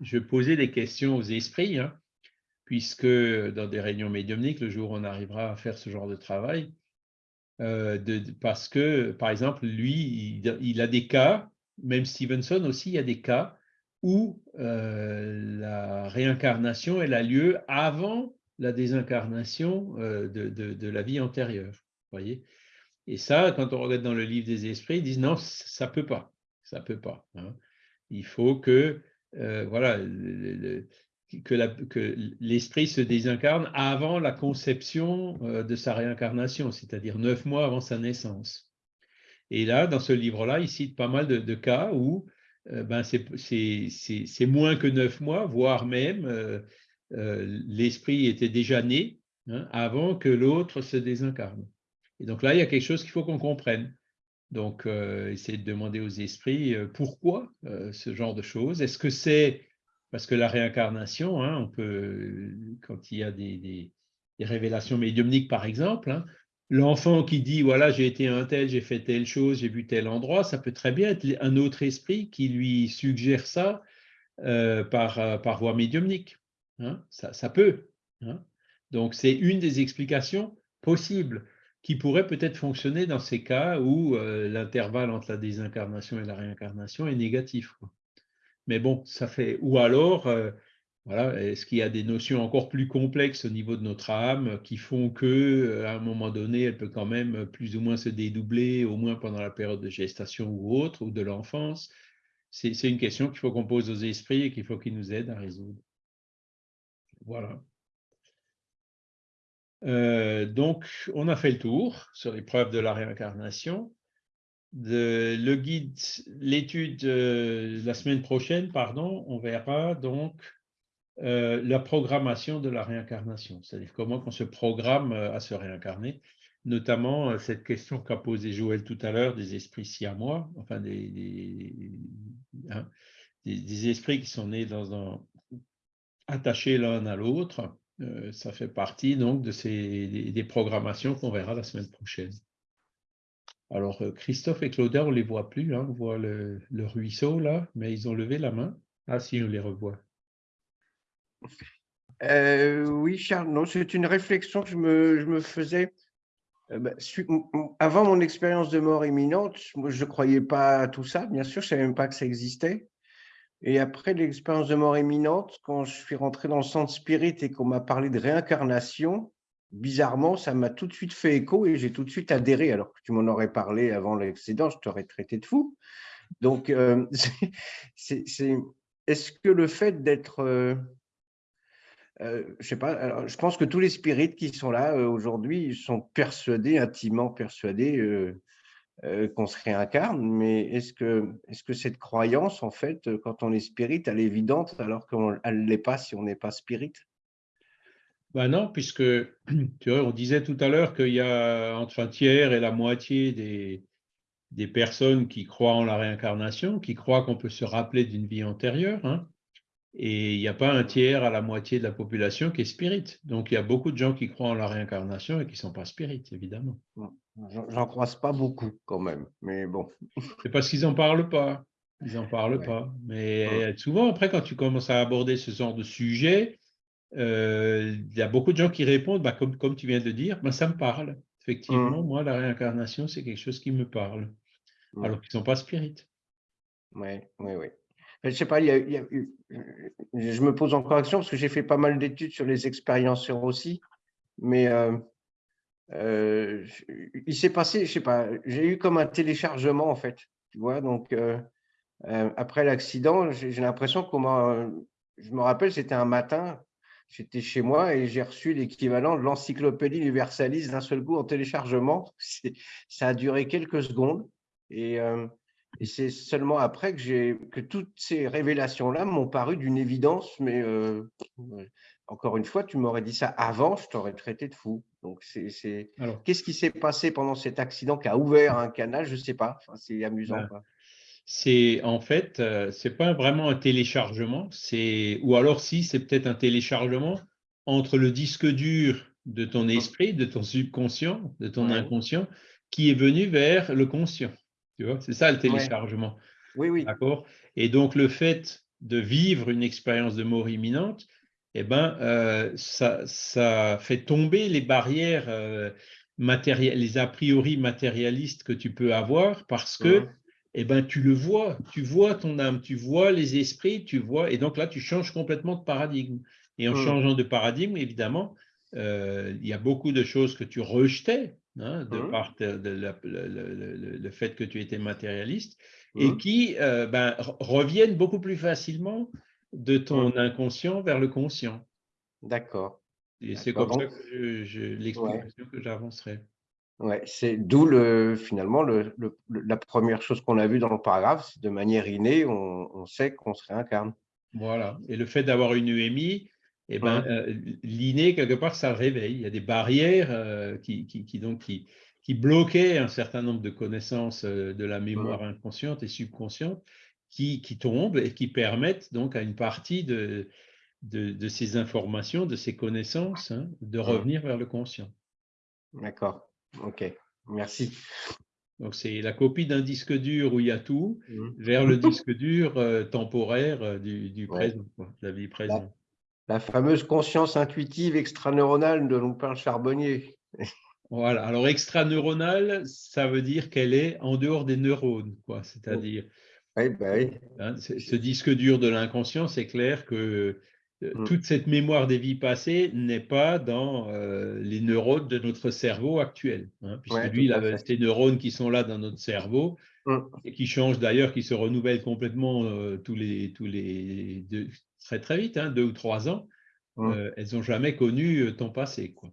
je vais poser des questions aux esprits, hein, puisque dans des réunions médiumniques, le jour où on arrivera à faire ce genre de travail, euh, de- parce que, par exemple, lui, il, il a des cas, même Stevenson aussi, il y a des cas où euh, la réincarnation, elle a lieu avant la désincarnation euh, de, la vie antérieure. Voyez Et ça, quand on regarde dans le livre des esprits, ils disent non, ça peut pas ça peut pas. hein. Il faut que euh, voilà que l'esprit se désincarne avant la conception de sa réincarnation, c'est-à-dire neuf mois avant sa naissance. Et là, dans ce livre-là, il cite pas mal de, de cas où ben, c'est- moins que neuf mois, voire même euh, euh, l'esprit était déjà né hein, avant que l'autre se désincarne. Et donc là, il y a quelque chose qu'il faut qu'on comprenne. Donc, euh, essayer de demander aux esprits euh, pourquoi euh, ce genre de choses. Est-ce que c'est parce que la réincarnation, hein, on peut, quand il y a des, des- des révélations médiumniques, par exemple, hein, l'enfant qui dit voilà, j'ai été un tel, j'ai fait telle chose, j'ai vu tel endroit, ça peut très bien être un autre esprit qui lui suggère ça euh, par, euh, par voie médiumnique. hein. Ça, peut. hein. Donc, c'est une des explications possibles qui pourrait peut-être fonctionner dans ces cas où euh, l'intervalle entre la désincarnation et la réincarnation est négatif. Mais bon, ça fait. Ou alors, voilà, est-ce qu'il y a des notions encore plus complexes au niveau de notre âme qui font que, euh, à un moment donné, elle peut quand même plus ou moins se dédoubler, au moins pendant la période de gestation ou autre, ou de l'enfance? C'est une question qu'il faut qu'on pose aux esprits et qu'il faut qu'ils nous aident à résoudre. Voilà. Euh, donc, on a fait le tour sur les preuves de la réincarnation. De, le guide, l'étude euh, la semaine prochaine, pardon, on verra donc euh, la programmation de la réincarnation, c'est-à-dire comment on se programme euh, à se réincarner, notamment euh, cette question qu'a posée Joël tout à l'heure des esprits siamois, enfin hein, des, des esprits qui sont nés dans un, attachés l'un à l'autre. Ça fait partie donc de ces des, programmations qu'on verra la semaine prochaine. Alors, Christophe et Claudin, on ne les voit plus, hein, on voit le, le ruisseau là, mais ils ont levé la main. Ah si, on les revoit. Euh, oui, Charles, c'est une réflexion que je me, faisais. Euh, bah, avant mon expérience de mort imminente, je ne croyais pas à tout ça, bien sûr, je ne savais même pas que ça existait. Et après l'expérience de mort imminente, quand je suis rentré dans le centre spirit et qu'on m'a parlé de réincarnation, bizarrement, ça m'a tout de suite fait écho et j'ai tout de suite adhéré. Alors que tu m'en aurais parlé avant l'accident, je t'aurais traité de fou. Donc, euh, c'est- est-ce que le fait d'être euh, je sais pas, je pense que tous les spirites qui sont là euh, aujourd'hui sont persuadés, intimement persuadés euh, euh, qu'on se réincarne, mais est-ce que, cette croyance, en fait, quand on est spirit, elle est évidente alors qu'elle ne l'est pas si on n'est pas spirit Ben non, puisque tu vois, on disait tout à l'heure qu'il y a entre un tiers et la moitié des, des personnes qui croient en la réincarnation, qui croient qu'on peut se rappeler d'une vie antérieure, hein, et il n'y a pas un tiers à la moitié de la population qui est spirit. Donc il y a beaucoup de gens qui croient en la réincarnation et qui ne sont pas spirit, évidemment. J'en croise pas beaucoup quand même, mais bon. C'est parce qu'ils n'en parlent pas. Ils n'en parlent Ouais. pas. Mais Ouais. souvent, après, quand tu commences à aborder ce genre de sujet, euh, il y a beaucoup de gens qui répondent, bah, comme, comme tu viens de dire, bah, ça me parle. Effectivement, Mm. moi, la réincarnation, c'est quelque chose qui me parle. Mm. Alors qu'ils ne sont pas spirites. Oui, oui, oui. Je sais pas, il y a- il y a eu- je me pose encore question parce que j'ai fait pas mal d'études sur les expérienceurs aussi, mais euh, euh, il s'est passé, je sais pas, j'ai eu comme un téléchargement en fait, tu vois, donc euh, euh, après l'accident, j'ai l'impression qu'on m'a, je me rappelle, c'était un matin, j'étais chez moi et j'ai reçu l'équivalent de l'encyclopédie universaliste d'un seul coup en téléchargement. Ça a duré quelques secondes et euh, et c'est seulement après que, j'ai, que toutes ces révélations-là m'ont paru d'une évidence, mais euh, encore une fois, tu m'aurais dit ça avant, je t'aurais traité de fou. Donc, c'est, qu'est-ce qui s'est passé pendant cet accident qui a ouvert un canal? Je ne sais pas. Enfin, c'est amusant. Ben, c'est en fait, euh, c'est pas vraiment un téléchargement, c'est ou alors si, c'est peut-être un téléchargement entre le disque dur de ton esprit, de ton subconscient, de ton Ouais. inconscient, qui est venu vers le conscient. Tu vois, c'est ça le Ouais. téléchargement. Oui, oui. D'accord? Et donc, le fait de vivre une expérience de mort imminente, eh ben, euh, ça, ça fait tomber les barrières euh, matérielles, les a priori matérialistes que tu peux avoir parce que eh ben, tu le vois, tu vois ton âme, tu vois les esprits, tu vois, et donc là, tu changes complètement de paradigme. Et en Mhm. changeant de paradigme, évidemment, euh, il y a beaucoup de choses que tu rejetais, hein, de Mhm. par te- de la- le, le- le- le fait que tu étais matérialiste, et Mhm. qui euh, ben, re- reviennent beaucoup plus facilement de ton inconscient vers le conscient. D'accord. Et c'est comme ça que j'avancerai. Ouais, c'est d'où le, finalement le, le- le- la première chose qu'on a vue dans le paragraphe, c'est de manière innée, on, on sait qu'on se réincarne. Voilà. Et le fait d'avoir une UMI, eh ben, Mhm. euh, l'inné, quelque part, ça le réveille. Il y a des barrières euh, qui, qui, qui, donc, qui, qui bloquaient un certain nombre de connaissances euh, de la mémoire inconsciente et subconsciente qui, qui tombent et qui permettent donc à une partie de, de, de ces informations, de ces connaissances, hein, de revenir vers le conscient. D'accord. Ok. Merci. Donc, c'est la copie d'un disque dur où il y a tout Mhm. vers le disque dur euh, temporaire du, du Ouais. présent, quoi, de la vie présente. La fameuse conscience intuitive extraneuronale dont parle Charbonnier. Voilà. Alors, extraneuronale, ça veut dire qu'elle est en dehors des neurones, quoi. C'est-à-dire, Oui, bah oui. hein, ce disque dur de l'inconscient, c'est clair que euh, Mm. toute cette mémoire des vies passées n'est pas dans euh, les neurones de notre cerveau actuel. hein, puisque Ouais, lui, il a ces neurones qui sont là dans notre cerveau Mm. et qui changent d'ailleurs, qui se renouvellent complètement euh, tous les, tous les deux, très très vite, hein, deux ou trois ans. Mm. euh, elles n'ont jamais connu euh, ton passé, quoi.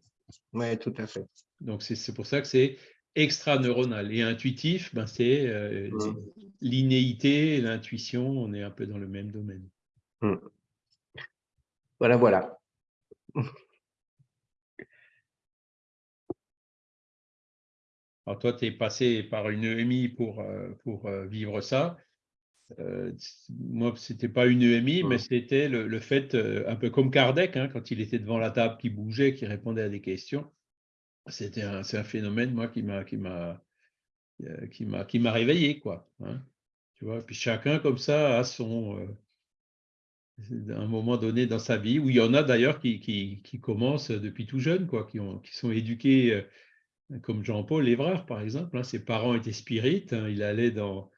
Ouais, tout à fait. Donc, c'est pour ça que c'est extraneuronal. Et intuitif, ben, c'est euh, Mm. l'innéité, l'intuition, on est un peu dans le même domaine. Voilà, voilà. Alors, toi, tu es passé par une EMI pour, pour vivre ça. Euh, moi, ce n'était pas une EMI, mais Mm. c'était le, le fait, euh, un peu comme Kardec, hein, quand il était devant la table, qui bougeait, qui répondait à des questions. C'était un, un phénomène, moi, qui m'a, qui m'a, euh, qui m'a, qui m'a réveillé, quoi. hein. tu vois, puis chacun, comme ça, a son, euh, un moment donné dans sa vie, où il y en a d'ailleurs qui, qui, qui, commencent depuis tout jeune, quoi, qui, ont, qui sont éduqués comme Jean-Paul Évrard, par exemple. Hein. Ses parents étaient spirites, il allait dans,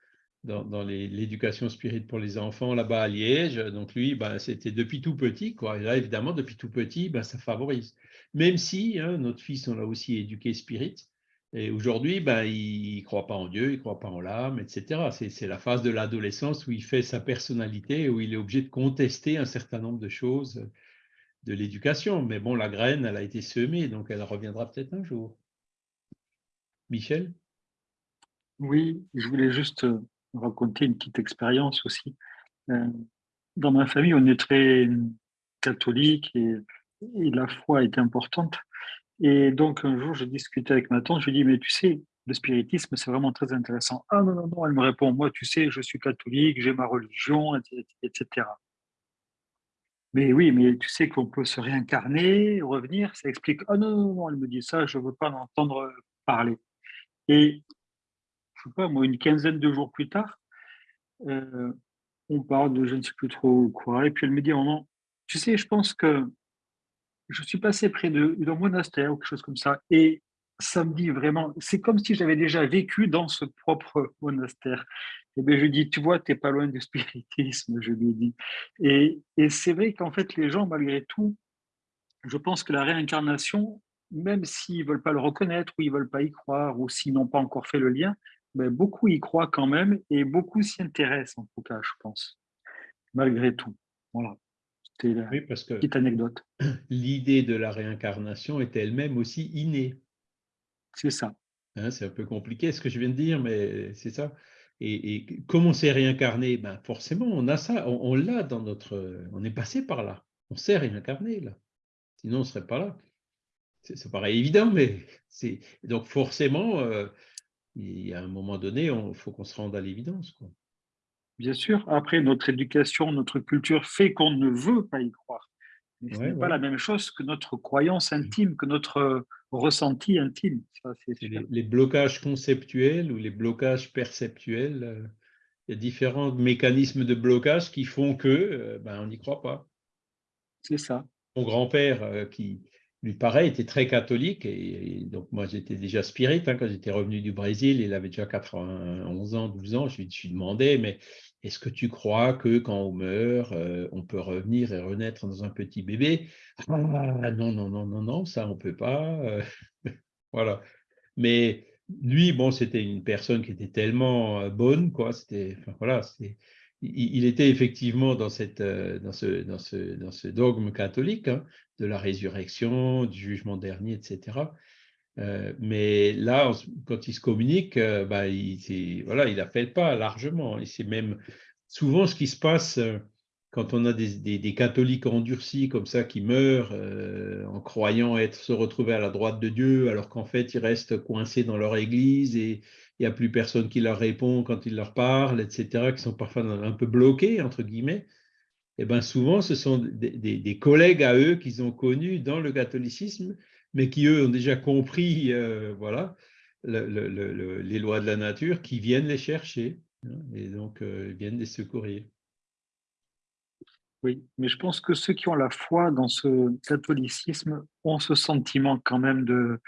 dans, l'éducation spirite pour les enfants là-bas à Liège. Donc lui, ben, c'était depuis tout petit. Quoi. Et là, évidemment, depuis tout petit, ben, ça favorise. Même si hein, notre fils, on l'a aussi éduqué spirit, et aujourd'hui, ben, il ne croit pas en Dieu, il ne croit pas en l'âme, etc. C'est la phase de l'adolescence où il fait sa personnalité, où il est obligé de contester un certain nombre de choses de l'éducation. Mais bon, la graine, elle a été semée, donc elle reviendra peut-être un jour. Michel? Oui, je voulais juste euh, raconter une petite expérience aussi. Euh, dans ma famille, on est très catholique et, la foi est importante. Et donc, un jour, je discutais avec ma tante, je lui dis, mais tu sais, le spiritisme, c'est vraiment très intéressant. Ah non, non, non, elle me répond, moi, tu sais, je suis catholique, j'ai ma religion, etc. Mais oui, mais tu sais qu'on peut se réincarner, revenir, ça explique. Ah non, non, non, elle me dit ça, je ne veux pas en entendre parler. Et, je sais pas, moi, une quinzaine de jours plus tard, euh, on parle de je ne sais plus trop quoi, et puis elle me dit, non, tu sais, je pense que je suis passé près d'un monastère ou quelque chose comme ça, et ça me dit vraiment, c'est comme si j'avais déjà vécu dans ce propre monastère. Et bien, je dis, tu vois, tu n'es pas loin du spiritisme, je lui dis. Et, et c'est vrai qu'en fait, les gens, malgré tout, je pense que la réincarnation, même s'ils ne veulent pas le reconnaître ou ils ne veulent pas y croire ou s'ils n'ont pas encore fait le lien, ben, beaucoup y croient quand même et beaucoup s'y intéressent en tout cas, je pense, malgré tout. Voilà. Oui, parce que petite anecdote. L'idée de la réincarnation est elle-même aussi innée. C'est ça. Hein, c'est un peu compliqué ce que je viens de dire, mais c'est ça. Et, et comment c'est réincarné? Ben Forcément, on a ça, on, l'a dans notre. On est passé par là. On s'est réincarné là. Sinon, on ne serait pas là. Ça paraît évident, mais c'est. Donc, forcément, euh, il y a un moment donné, il faut qu'on se rende à l'évidence. Bien sûr, après, notre éducation, notre culture fait qu'on ne veut pas y croire. Mais ce n'est pas la même chose que notre croyance intime, que notre euh, ressenti intime. les, blocages conceptuels ou les blocages perceptuels, euh, il y a différents mécanismes de blocage qui font que euh, ben, on n'y croit pas. C'est ça. Mon grand-père, qui, lui, pareil, était très catholique. Et, donc, moi, j'étais déjà spirit hein, quand j'étais revenu du Brésil. Il avait déjà 91 ans, 12 ans. Je lui, je lui mais est-ce que tu crois que quand on meurt, euh, on peut revenir et renaître dans un petit bébé? Ah non, non, non, non, non, ça on ne peut pas. Euh, voilà. Mais lui, bon, c'était une personne qui était tellement euh, bonne, quoi. C'était, il, était effectivement dans, cette, dans, ce, dans, ce, dans ce dogme catholique hein, de la résurrection, du jugement dernier, etc. Euh, mais là, quand il se communique, euh, bah, il, voilà, il appelle pas largement. C'est même souvent ce qui se passe euh, quand on a des, des, catholiques endurcis comme ça qui meurent en croyant être se retrouver à la droite de Dieu, alors qu'en fait ils restent coincés dans leur église et il n'y a plus personne qui leur répond quand ils leur parlent, etc., qui sont parfois un peu bloqués entre guillemets. Et eh ben souvent, ce sont des, des collègues à eux qu'ils ont connus dans le catholicisme mais qui, eux, ont déjà compris euh, voilà, les lois de la nature, qui viennent les chercher hein, et donc euh, viennent les secourir. Oui, mais je pense que ceux qui ont la foi dans ce catholicisme ont ce sentiment quand même de,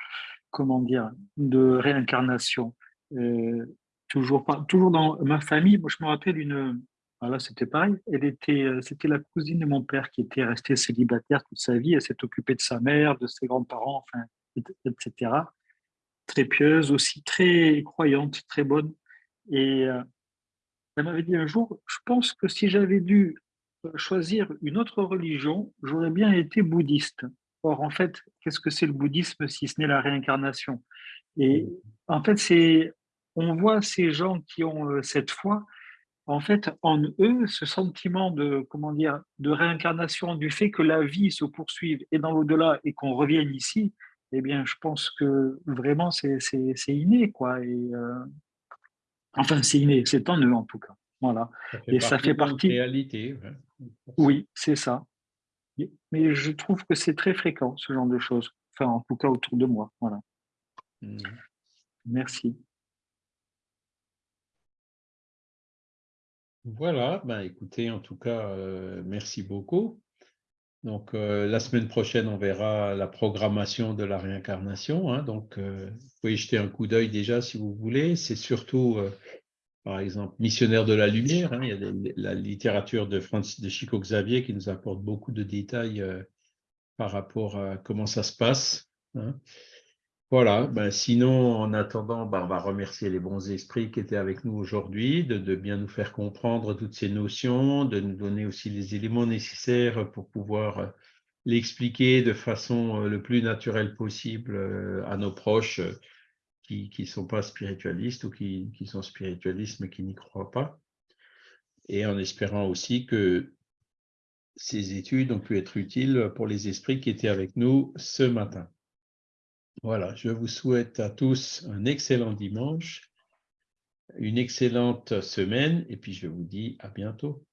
comment dire, de réincarnation. Euh, toujours, toujours dans ma famille, moi, je me rappelle une, voilà, c'était pareil. Elle était, euh, c'était la cousine de mon père qui était restée célibataire toute sa vie. Elle s'est occupée de sa mère, de ses grands-parents, enfin, etc. Très pieuse aussi, très croyante, très bonne. Et euh, elle m'avait dit un jour, je pense que si j'avais dû choisir une autre religion, j'aurais bien été bouddhiste. Or, en fait, qu'est-ce que c'est le bouddhisme si ce n'est la réincarnation? Et en fait, c'est, on voit ces gens qui ont cette foi, en fait, en eux, ce sentiment de, comment dire, de réincarnation, du fait que la vie se poursuive et dans l'au-delà et qu'on revienne ici, eh bien, je pense que vraiment, c'est inné, quoi. Et, euh, enfin, c'est inné, c'est en eux, en tout cas. Voilà. et ça fait partie. De réalité. Oui, c'est ça. Mais je trouve que c'est très fréquent, ce genre de choses. Enfin, en tout cas, autour de moi. Voilà. Mmh. Merci. Voilà, ben écoutez, en tout cas, euh, merci beaucoup. Donc, euh, la semaine prochaine, on verra la programmation de la réincarnation. hein. donc, euh, vous pouvez jeter un coup d'œil déjà si vous voulez. C'est surtout, par exemple, Missionnaire de la Lumière. hein. il y a la littérature de, Francis, de Chico Xavier qui nous apporte beaucoup de détails par rapport à comment ça se passe. hein. Voilà, ben sinon, en attendant, ben on va remercier les bons esprits qui étaient avec nous aujourd'hui, de, bien nous faire comprendre toutes ces notions, de nous donner aussi les éléments nécessaires pour pouvoir euh, l'expliquer de façon euh, le plus naturelle possible euh, à nos proches qui ne sont pas spiritualistes ou qui, qui sont spiritualistes mais qui n'y croient pas. Et en espérant aussi que ces études ont pu être utiles pour les esprits qui étaient avec nous ce matin. Voilà, je vous souhaite à tous un excellent dimanche, une excellente semaine et puis je vous dis à bientôt.